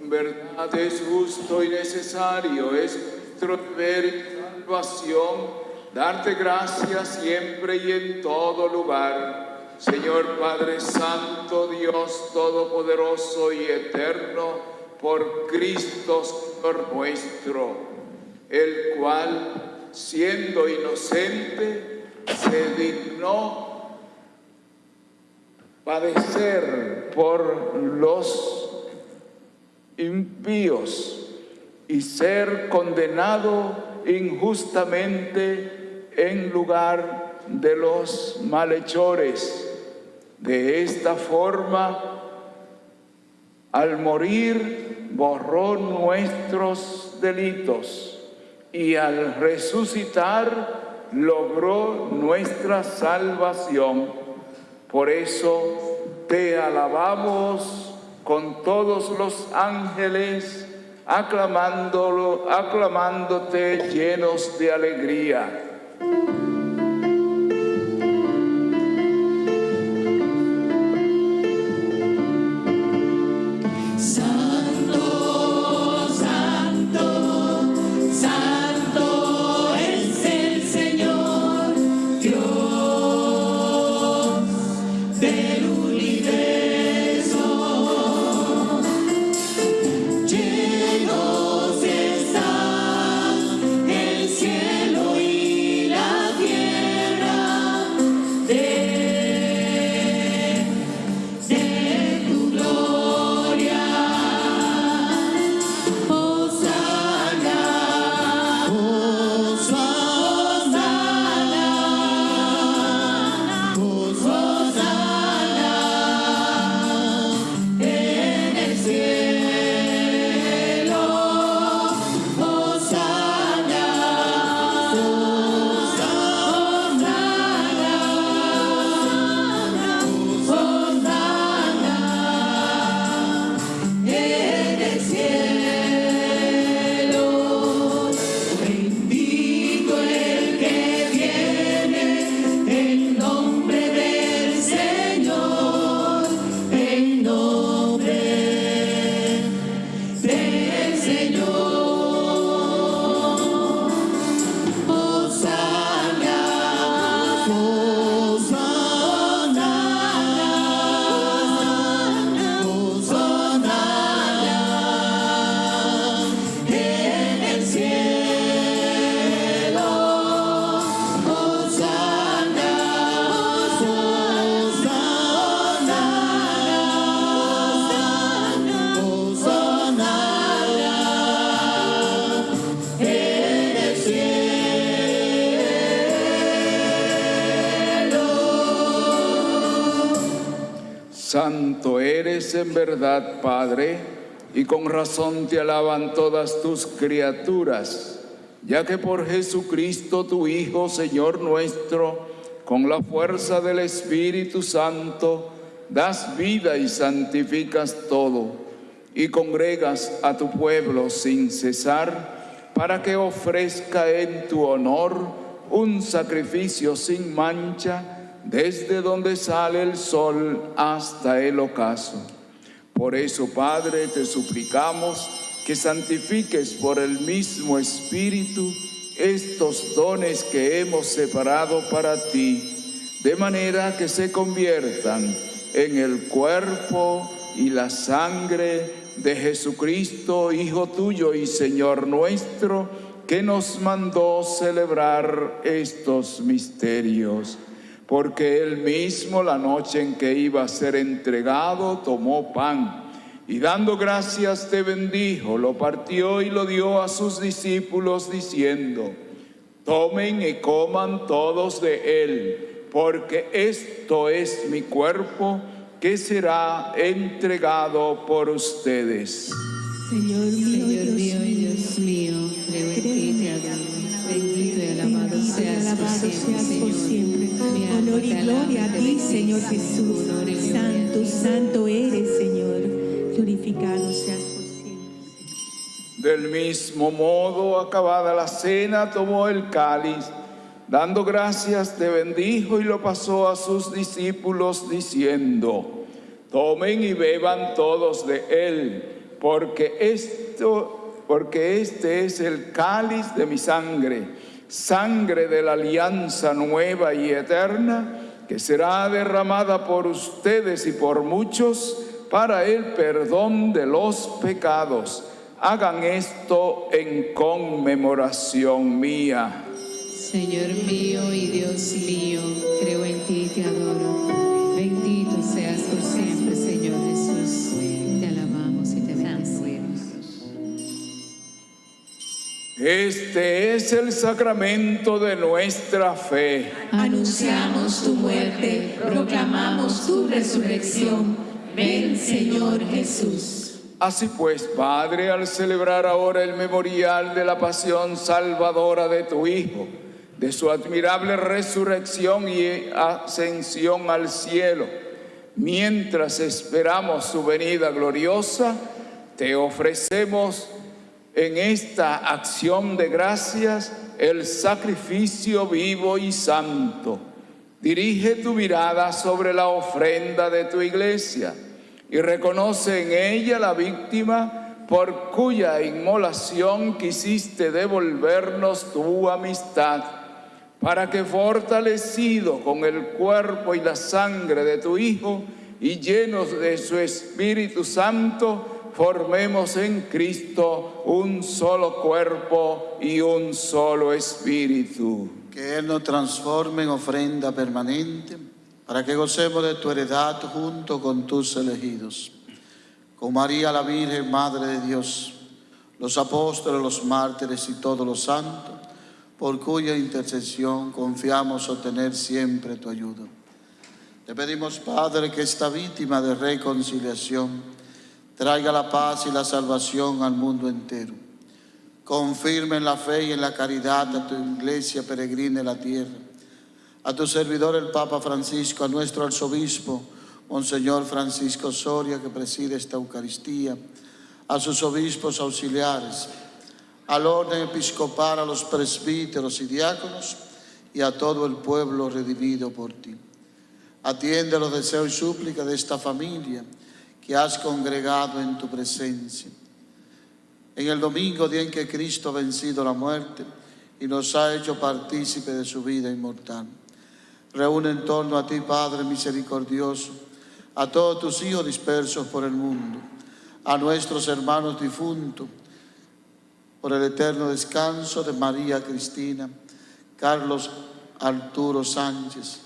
[SPEAKER 3] En verdad es justo y necesario, es nuestro deber y salvación darte gracias siempre y en todo lugar. Señor Padre Santo, Dios Todopoderoso y Eterno, por Cristo nuestro, el cual, siendo inocente, se dignó padecer por los impíos y ser condenado injustamente en lugar de los malhechores. De esta forma, al morir, borró nuestros delitos y al resucitar, logró nuestra salvación. Por eso te alabamos con todos los ángeles, aclamándolo, aclamándote llenos de alegría. En verdad, Padre, y con razón te alaban todas tus criaturas, ya que por Jesucristo tu Hijo, Señor nuestro, con la fuerza del Espíritu Santo, das vida y santificas todo, y congregas a tu pueblo sin cesar, para que ofrezca en tu honor un sacrificio sin mancha, desde donde sale el sol hasta el ocaso. Por eso, Padre, te suplicamos que santifiques por el mismo Espíritu estos dones que hemos separado para ti, de manera que se conviertan en el cuerpo y la sangre de Jesucristo, Hijo tuyo y Señor nuestro, que nos mandó celebrar estos misterios porque él mismo la noche en que iba a ser entregado tomó pan y dando gracias te bendijo, lo partió y lo dio a sus discípulos diciendo, tomen y coman todos de él, porque esto es mi cuerpo que será entregado por ustedes.
[SPEAKER 14] Señor por siempre,
[SPEAKER 15] Honor y gloria a ti, Señor Jesús. Santo, santo eres, Señor. Glorificado seas por siempre.
[SPEAKER 3] Del mismo modo, acabada la cena, tomó el cáliz, dando gracias, te bendijo y lo pasó a sus discípulos diciendo, tomen y beban todos de él, porque esto porque este es el cáliz de mi sangre, sangre de la alianza nueva y eterna, que será derramada por ustedes y por muchos para el perdón de los pecados. Hagan esto en conmemoración mía.
[SPEAKER 14] Señor mío y Dios mío, creo en ti y te adoro.
[SPEAKER 3] Este es el sacramento de nuestra fe.
[SPEAKER 15] Anunciamos tu muerte, proclamamos tu resurrección. Ven, Señor Jesús.
[SPEAKER 3] Así pues, Padre, al celebrar ahora el memorial de la pasión salvadora de tu Hijo, de su admirable resurrección y ascensión al cielo, mientras esperamos su venida gloriosa, te ofrecemos en esta acción de gracias el sacrificio vivo y santo. Dirige tu mirada sobre la ofrenda de tu iglesia y reconoce en ella la víctima por cuya inmolación quisiste devolvernos tu amistad, para que fortalecido con el cuerpo y la sangre de tu Hijo y llenos de su Espíritu Santo, formemos en Cristo un solo cuerpo y un solo espíritu.
[SPEAKER 6] Que Él nos transforme en ofrenda permanente para que gocemos de tu heredad junto con tus elegidos. Con María la Virgen, Madre de Dios, los apóstoles, los mártires y todos los santos, por cuya intercesión confiamos obtener siempre tu ayuda. Te pedimos, Padre, que esta víctima de reconciliación traiga la paz y la salvación al mundo entero. Confirme en la fe y en la caridad a tu iglesia peregrina en la tierra, a tu servidor el Papa Francisco, a nuestro arzobispo, Monseñor Francisco Soria, que preside esta Eucaristía, a sus obispos auxiliares, al orden episcopal, a los presbíteros y diáconos. Y a todo el pueblo redimido por ti. Atiende los deseos y súplicas de esta familia que has congregado en tu presencia. En el domingo, día en que Cristo ha vencido la muerte y nos ha hecho partícipe de su vida inmortal. Reúne en torno a ti, Padre misericordioso, a todos tus hijos dispersos por el mundo, a nuestros hermanos difuntos, por el eterno descanso de María Cristina, Carlos Arturo Sánchez,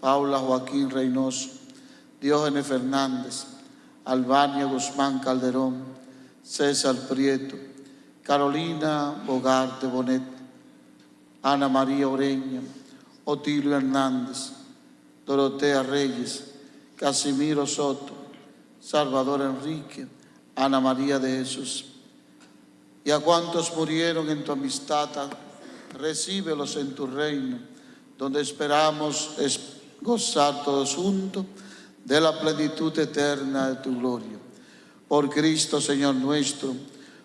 [SPEAKER 6] Paula Joaquín Reynoso, Diógenes Fernández, Albania Guzmán Calderón, César Prieto, Carolina Bogarte Bonet, Ana María Oreña, Otilio Hernández, Dorotea Reyes, Casimiro Soto, Salvador Enrique, Ana María de Jesús. Y a cuantos murieron en tu amistad, recíbelos en tu reino, donde esperamos es gozar todos juntos de la plenitud eterna de tu gloria. Por Cristo, Señor nuestro,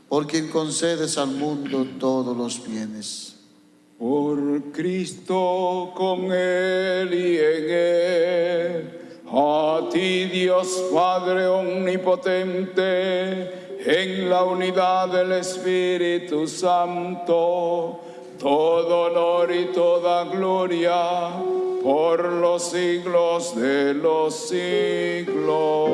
[SPEAKER 6] por quien concedes al mundo todos los bienes.
[SPEAKER 3] Por Cristo, con Él y en Él, a ti Dios Padre Omnipotente, en la unidad del Espíritu Santo, todo honor y toda gloria por los siglos de los siglos.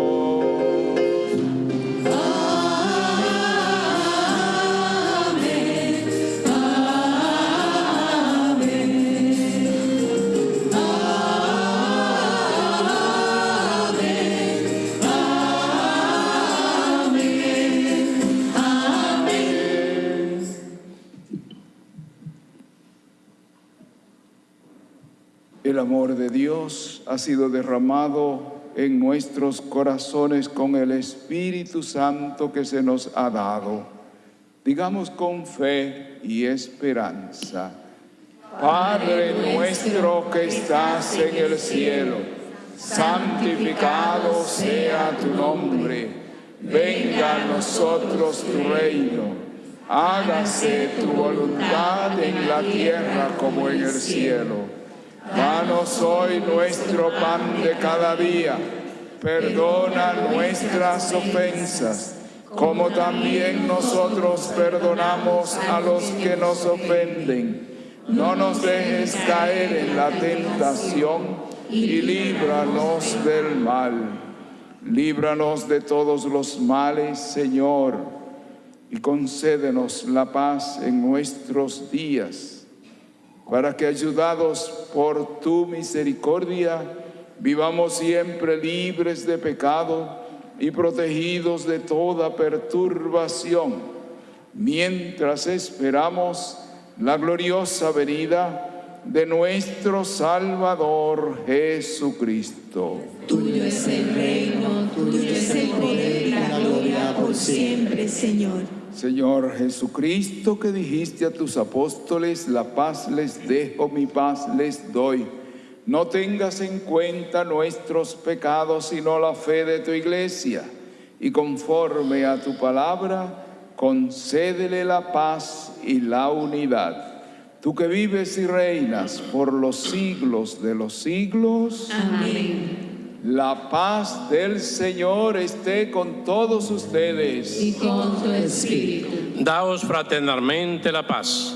[SPEAKER 3] El amor de Dios ha sido derramado en nuestros corazones con el Espíritu Santo que se nos ha dado. Digamos con fe y esperanza. Padre nuestro que estás en el cielo, santificado sea tu nombre. Venga a nosotros tu reino. Hágase tu voluntad en la tierra como en el cielo. Danos hoy nuestro pan de cada día. Perdona nuestras ofensas, como también nosotros perdonamos a los que nos ofenden. No nos dejes caer en la tentación y líbranos del mal. Líbranos de todos los males, Señor, y concédenos la paz en nuestros días para que ayudados por tu misericordia, vivamos siempre libres de pecado y protegidos de toda perturbación, mientras esperamos la gloriosa venida de nuestro Salvador Jesucristo.
[SPEAKER 15] Tuyo es el reino, tuyo es el poder y la gloria por siempre, Señor.
[SPEAKER 3] Señor Jesucristo, que dijiste a tus apóstoles, la paz les dejo, mi paz les doy. No tengas en cuenta nuestros pecados, sino la fe de tu iglesia. Y conforme a tu palabra, concédele la paz y la unidad. Tú que vives y reinas por los siglos de los siglos.
[SPEAKER 15] Amén.
[SPEAKER 3] La paz del Señor esté con todos ustedes.
[SPEAKER 14] Y con tu espíritu.
[SPEAKER 2] Daos fraternalmente la paz.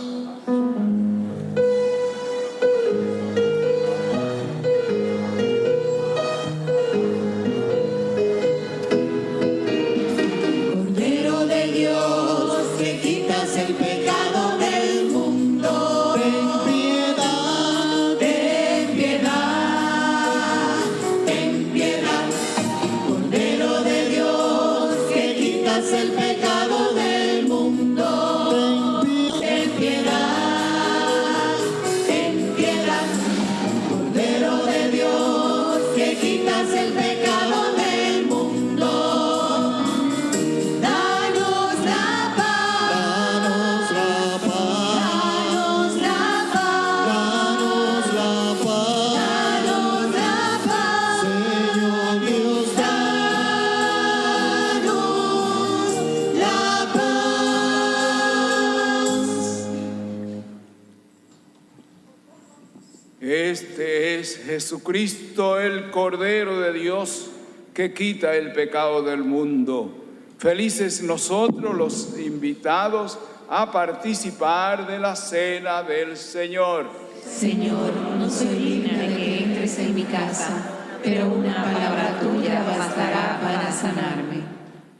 [SPEAKER 3] Jesucristo, el Cordero de Dios, que quita el pecado del mundo. Felices nosotros los invitados a participar de la cena del Señor.
[SPEAKER 14] Señor, no soy digna de que entres en mi casa, pero una palabra tuya bastará para sanarme.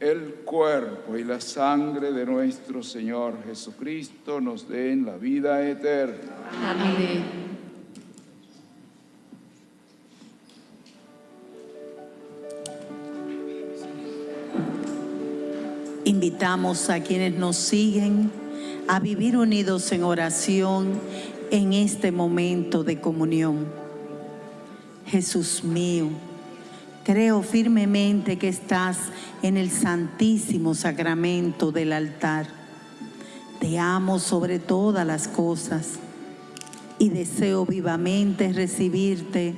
[SPEAKER 3] El cuerpo y la sangre de nuestro Señor Jesucristo nos den la vida eterna.
[SPEAKER 14] Amén.
[SPEAKER 1] Invitamos a quienes nos siguen a vivir unidos en oración en este momento de comunión. Jesús mío,
[SPEAKER 2] creo firmemente que estás en el santísimo sacramento del altar. Te amo sobre todas las cosas y deseo vivamente recibirte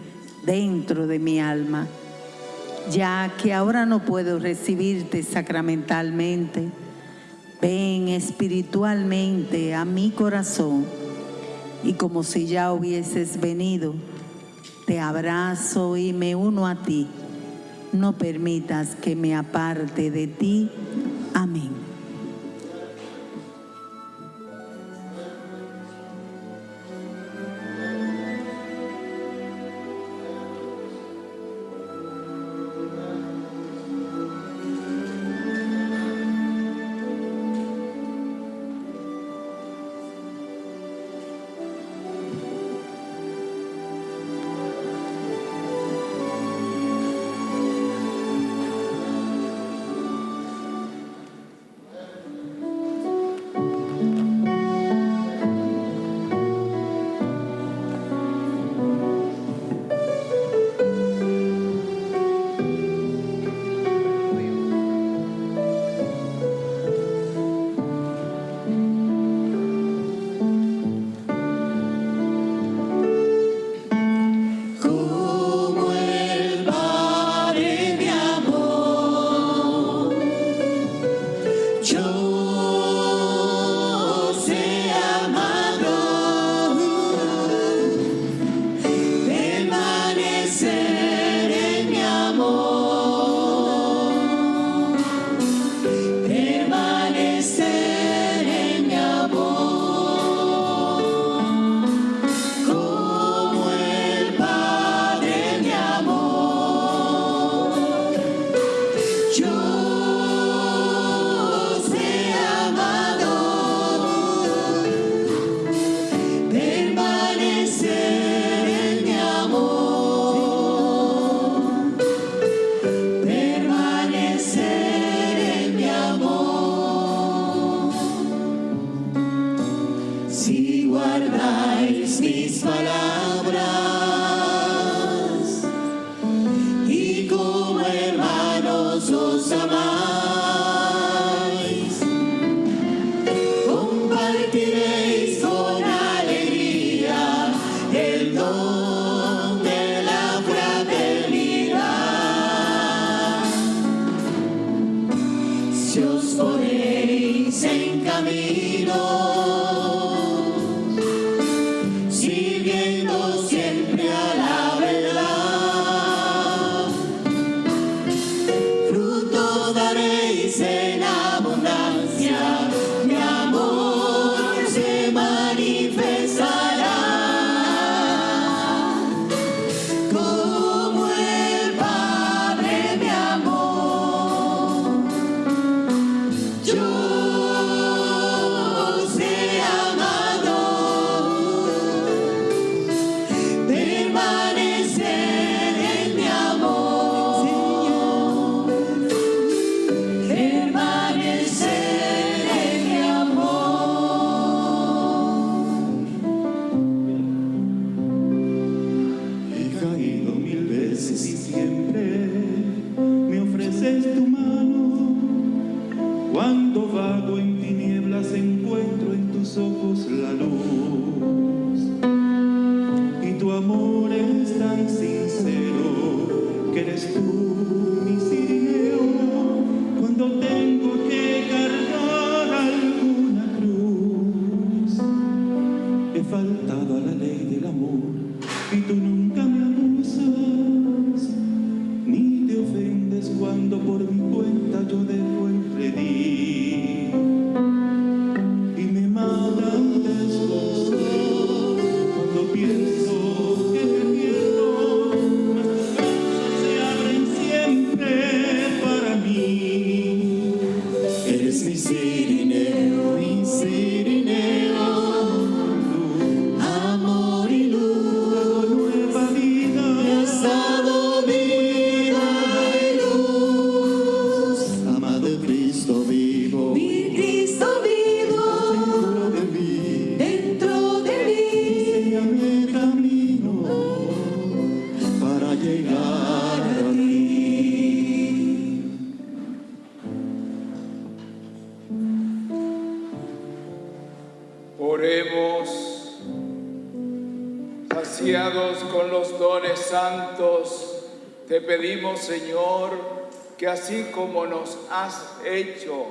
[SPEAKER 2] dentro de mi alma ya que ahora no puedo recibirte sacramentalmente. Ven espiritualmente a mi corazón y como si ya hubieses venido, te abrazo y me uno a ti. No permitas que me aparte de ti. Amén.
[SPEAKER 3] Hecho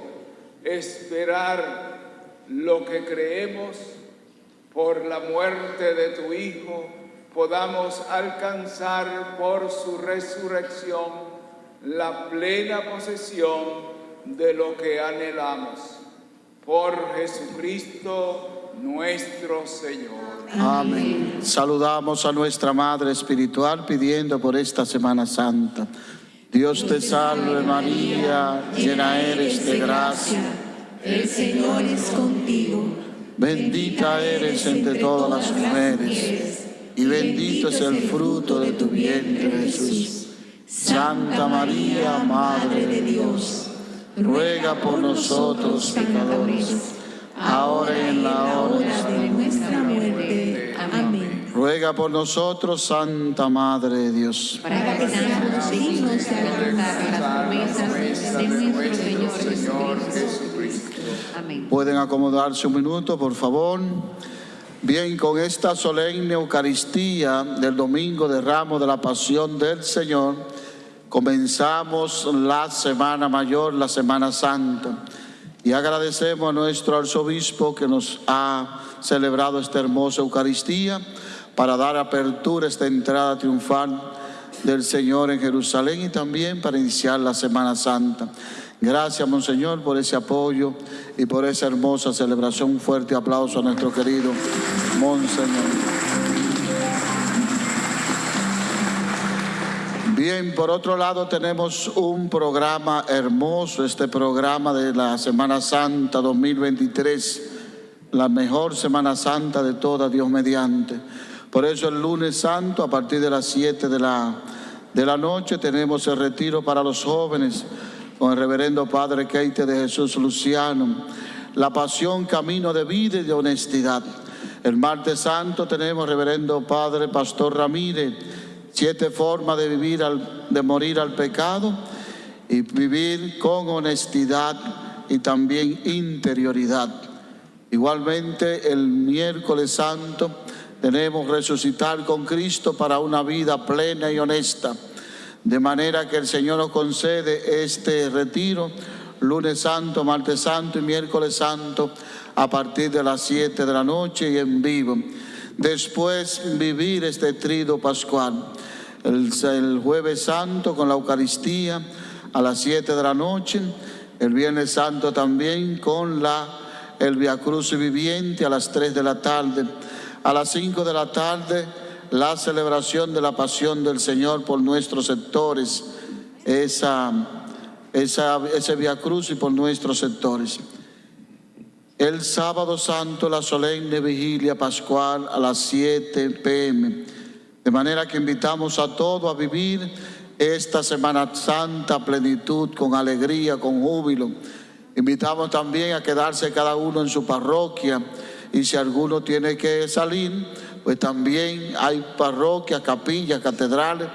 [SPEAKER 3] esperar lo que creemos por la muerte de tu Hijo, podamos alcanzar por su resurrección la plena posesión de lo que anhelamos. Por Jesucristo nuestro Señor.
[SPEAKER 6] Amén. Saludamos a nuestra Madre Espiritual pidiendo por esta Semana Santa. Dios te salve María, llena eres de gracia.
[SPEAKER 15] El Señor es contigo.
[SPEAKER 6] Bendita eres entre todas las mujeres y bendito es el fruto de tu vientre Jesús. Santa María, Madre de Dios, ruega por nosotros pecadores, ahora y en la hora de nuestra muerte. Amén. Ruega por nosotros, Santa Madre de Dios.
[SPEAKER 14] para que seamos dignos de alcanzar las promesas de nuestro Señor Jesucristo. Amén.
[SPEAKER 6] Pueden acomodarse un minuto, por favor. Bien, con esta solemne Eucaristía del Domingo de Ramos de la Pasión del Señor, comenzamos la Semana Mayor, la Semana Santa. Y agradecemos a nuestro arzobispo que nos ha celebrado esta hermosa Eucaristía para dar apertura a esta entrada triunfal del Señor en Jerusalén y también para iniciar la Semana Santa. Gracias, Monseñor, por ese apoyo y por esa hermosa celebración. Un fuerte aplauso a nuestro querido Monseñor. Bien, por otro lado tenemos un programa hermoso, este programa de la Semana Santa 2023, la mejor Semana Santa de toda Dios mediante. Por eso el lunes santo, a partir de las 7 de la, de la noche, tenemos el retiro para los jóvenes con el reverendo Padre Keite de Jesús Luciano, la pasión, camino de vida y de honestidad. El martes santo tenemos reverendo Padre Pastor Ramírez, siete formas de vivir, al, de morir al pecado y vivir con honestidad y también interioridad. Igualmente el miércoles santo tenemos resucitar con Cristo para una vida plena y honesta. De manera que el Señor nos concede este retiro, lunes santo, martes santo y miércoles santo, a partir de las 7 de la noche y en vivo. Después vivir este trido pascual. El, el jueves santo con la Eucaristía a las 7 de la noche. El viernes santo también con la, el Via Cruz viviente a las 3 de la tarde. A las 5 de la tarde la celebración de la pasión del Señor por nuestros sectores, esa, esa, ese Via Cruz y por nuestros sectores. El sábado santo, la solemne vigilia pascual a las 7 pm. De manera que invitamos a todos a vivir esta Semana Santa plenitud, con alegría, con júbilo. Invitamos también a quedarse cada uno en su parroquia y si alguno tiene que salir, pues también hay parroquias, capillas, catedrales,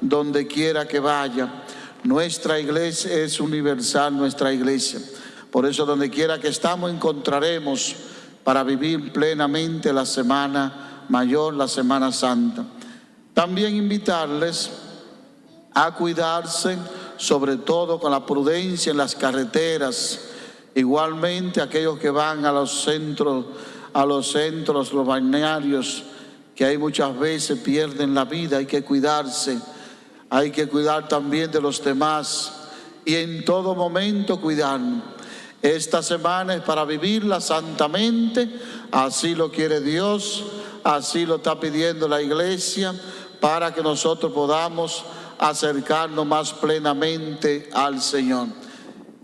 [SPEAKER 6] donde quiera que vaya. Nuestra iglesia es universal, nuestra iglesia. Por eso donde quiera que estamos encontraremos para vivir plenamente la Semana Mayor, la Semana Santa. También invitarles a cuidarse, sobre todo con la prudencia en las carreteras. Igualmente aquellos que van a los centros, a los centros, los balnearios, que hay muchas veces pierden la vida, hay que cuidarse. Hay que cuidar también de los demás y en todo momento cuidarnos. Esta semana es para vivirla santamente, así lo quiere Dios, así lo está pidiendo la iglesia, para que nosotros podamos acercarnos más plenamente al Señor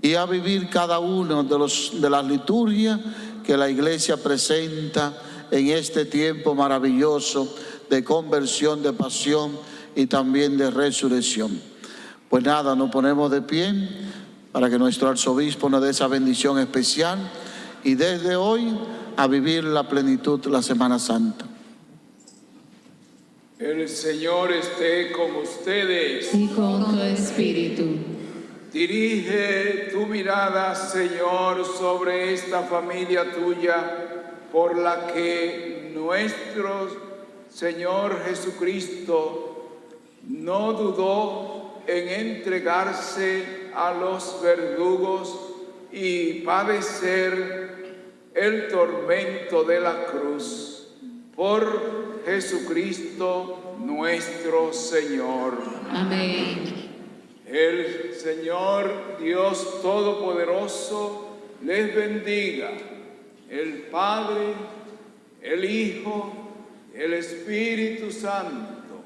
[SPEAKER 6] y a vivir cada uno de, los, de las liturgias que la iglesia presenta en este tiempo maravilloso de conversión, de pasión y también de resurrección. Pues nada, nos ponemos de pie para que nuestro arzobispo nos dé esa bendición especial y desde hoy a vivir la plenitud de la Semana Santa.
[SPEAKER 3] El Señor esté con ustedes.
[SPEAKER 14] Y con tu espíritu.
[SPEAKER 3] Dirige tu mirada, Señor, sobre esta familia tuya por la que nuestro Señor Jesucristo no dudó en entregarse a los verdugos y padecer el tormento de la cruz por Jesucristo nuestro Señor.
[SPEAKER 2] Amén.
[SPEAKER 3] El Señor Dios Todopoderoso les bendiga, el Padre, el Hijo, el Espíritu Santo.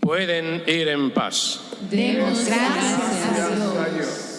[SPEAKER 12] Pueden ir en paz.
[SPEAKER 2] Demos gracias a. Dios.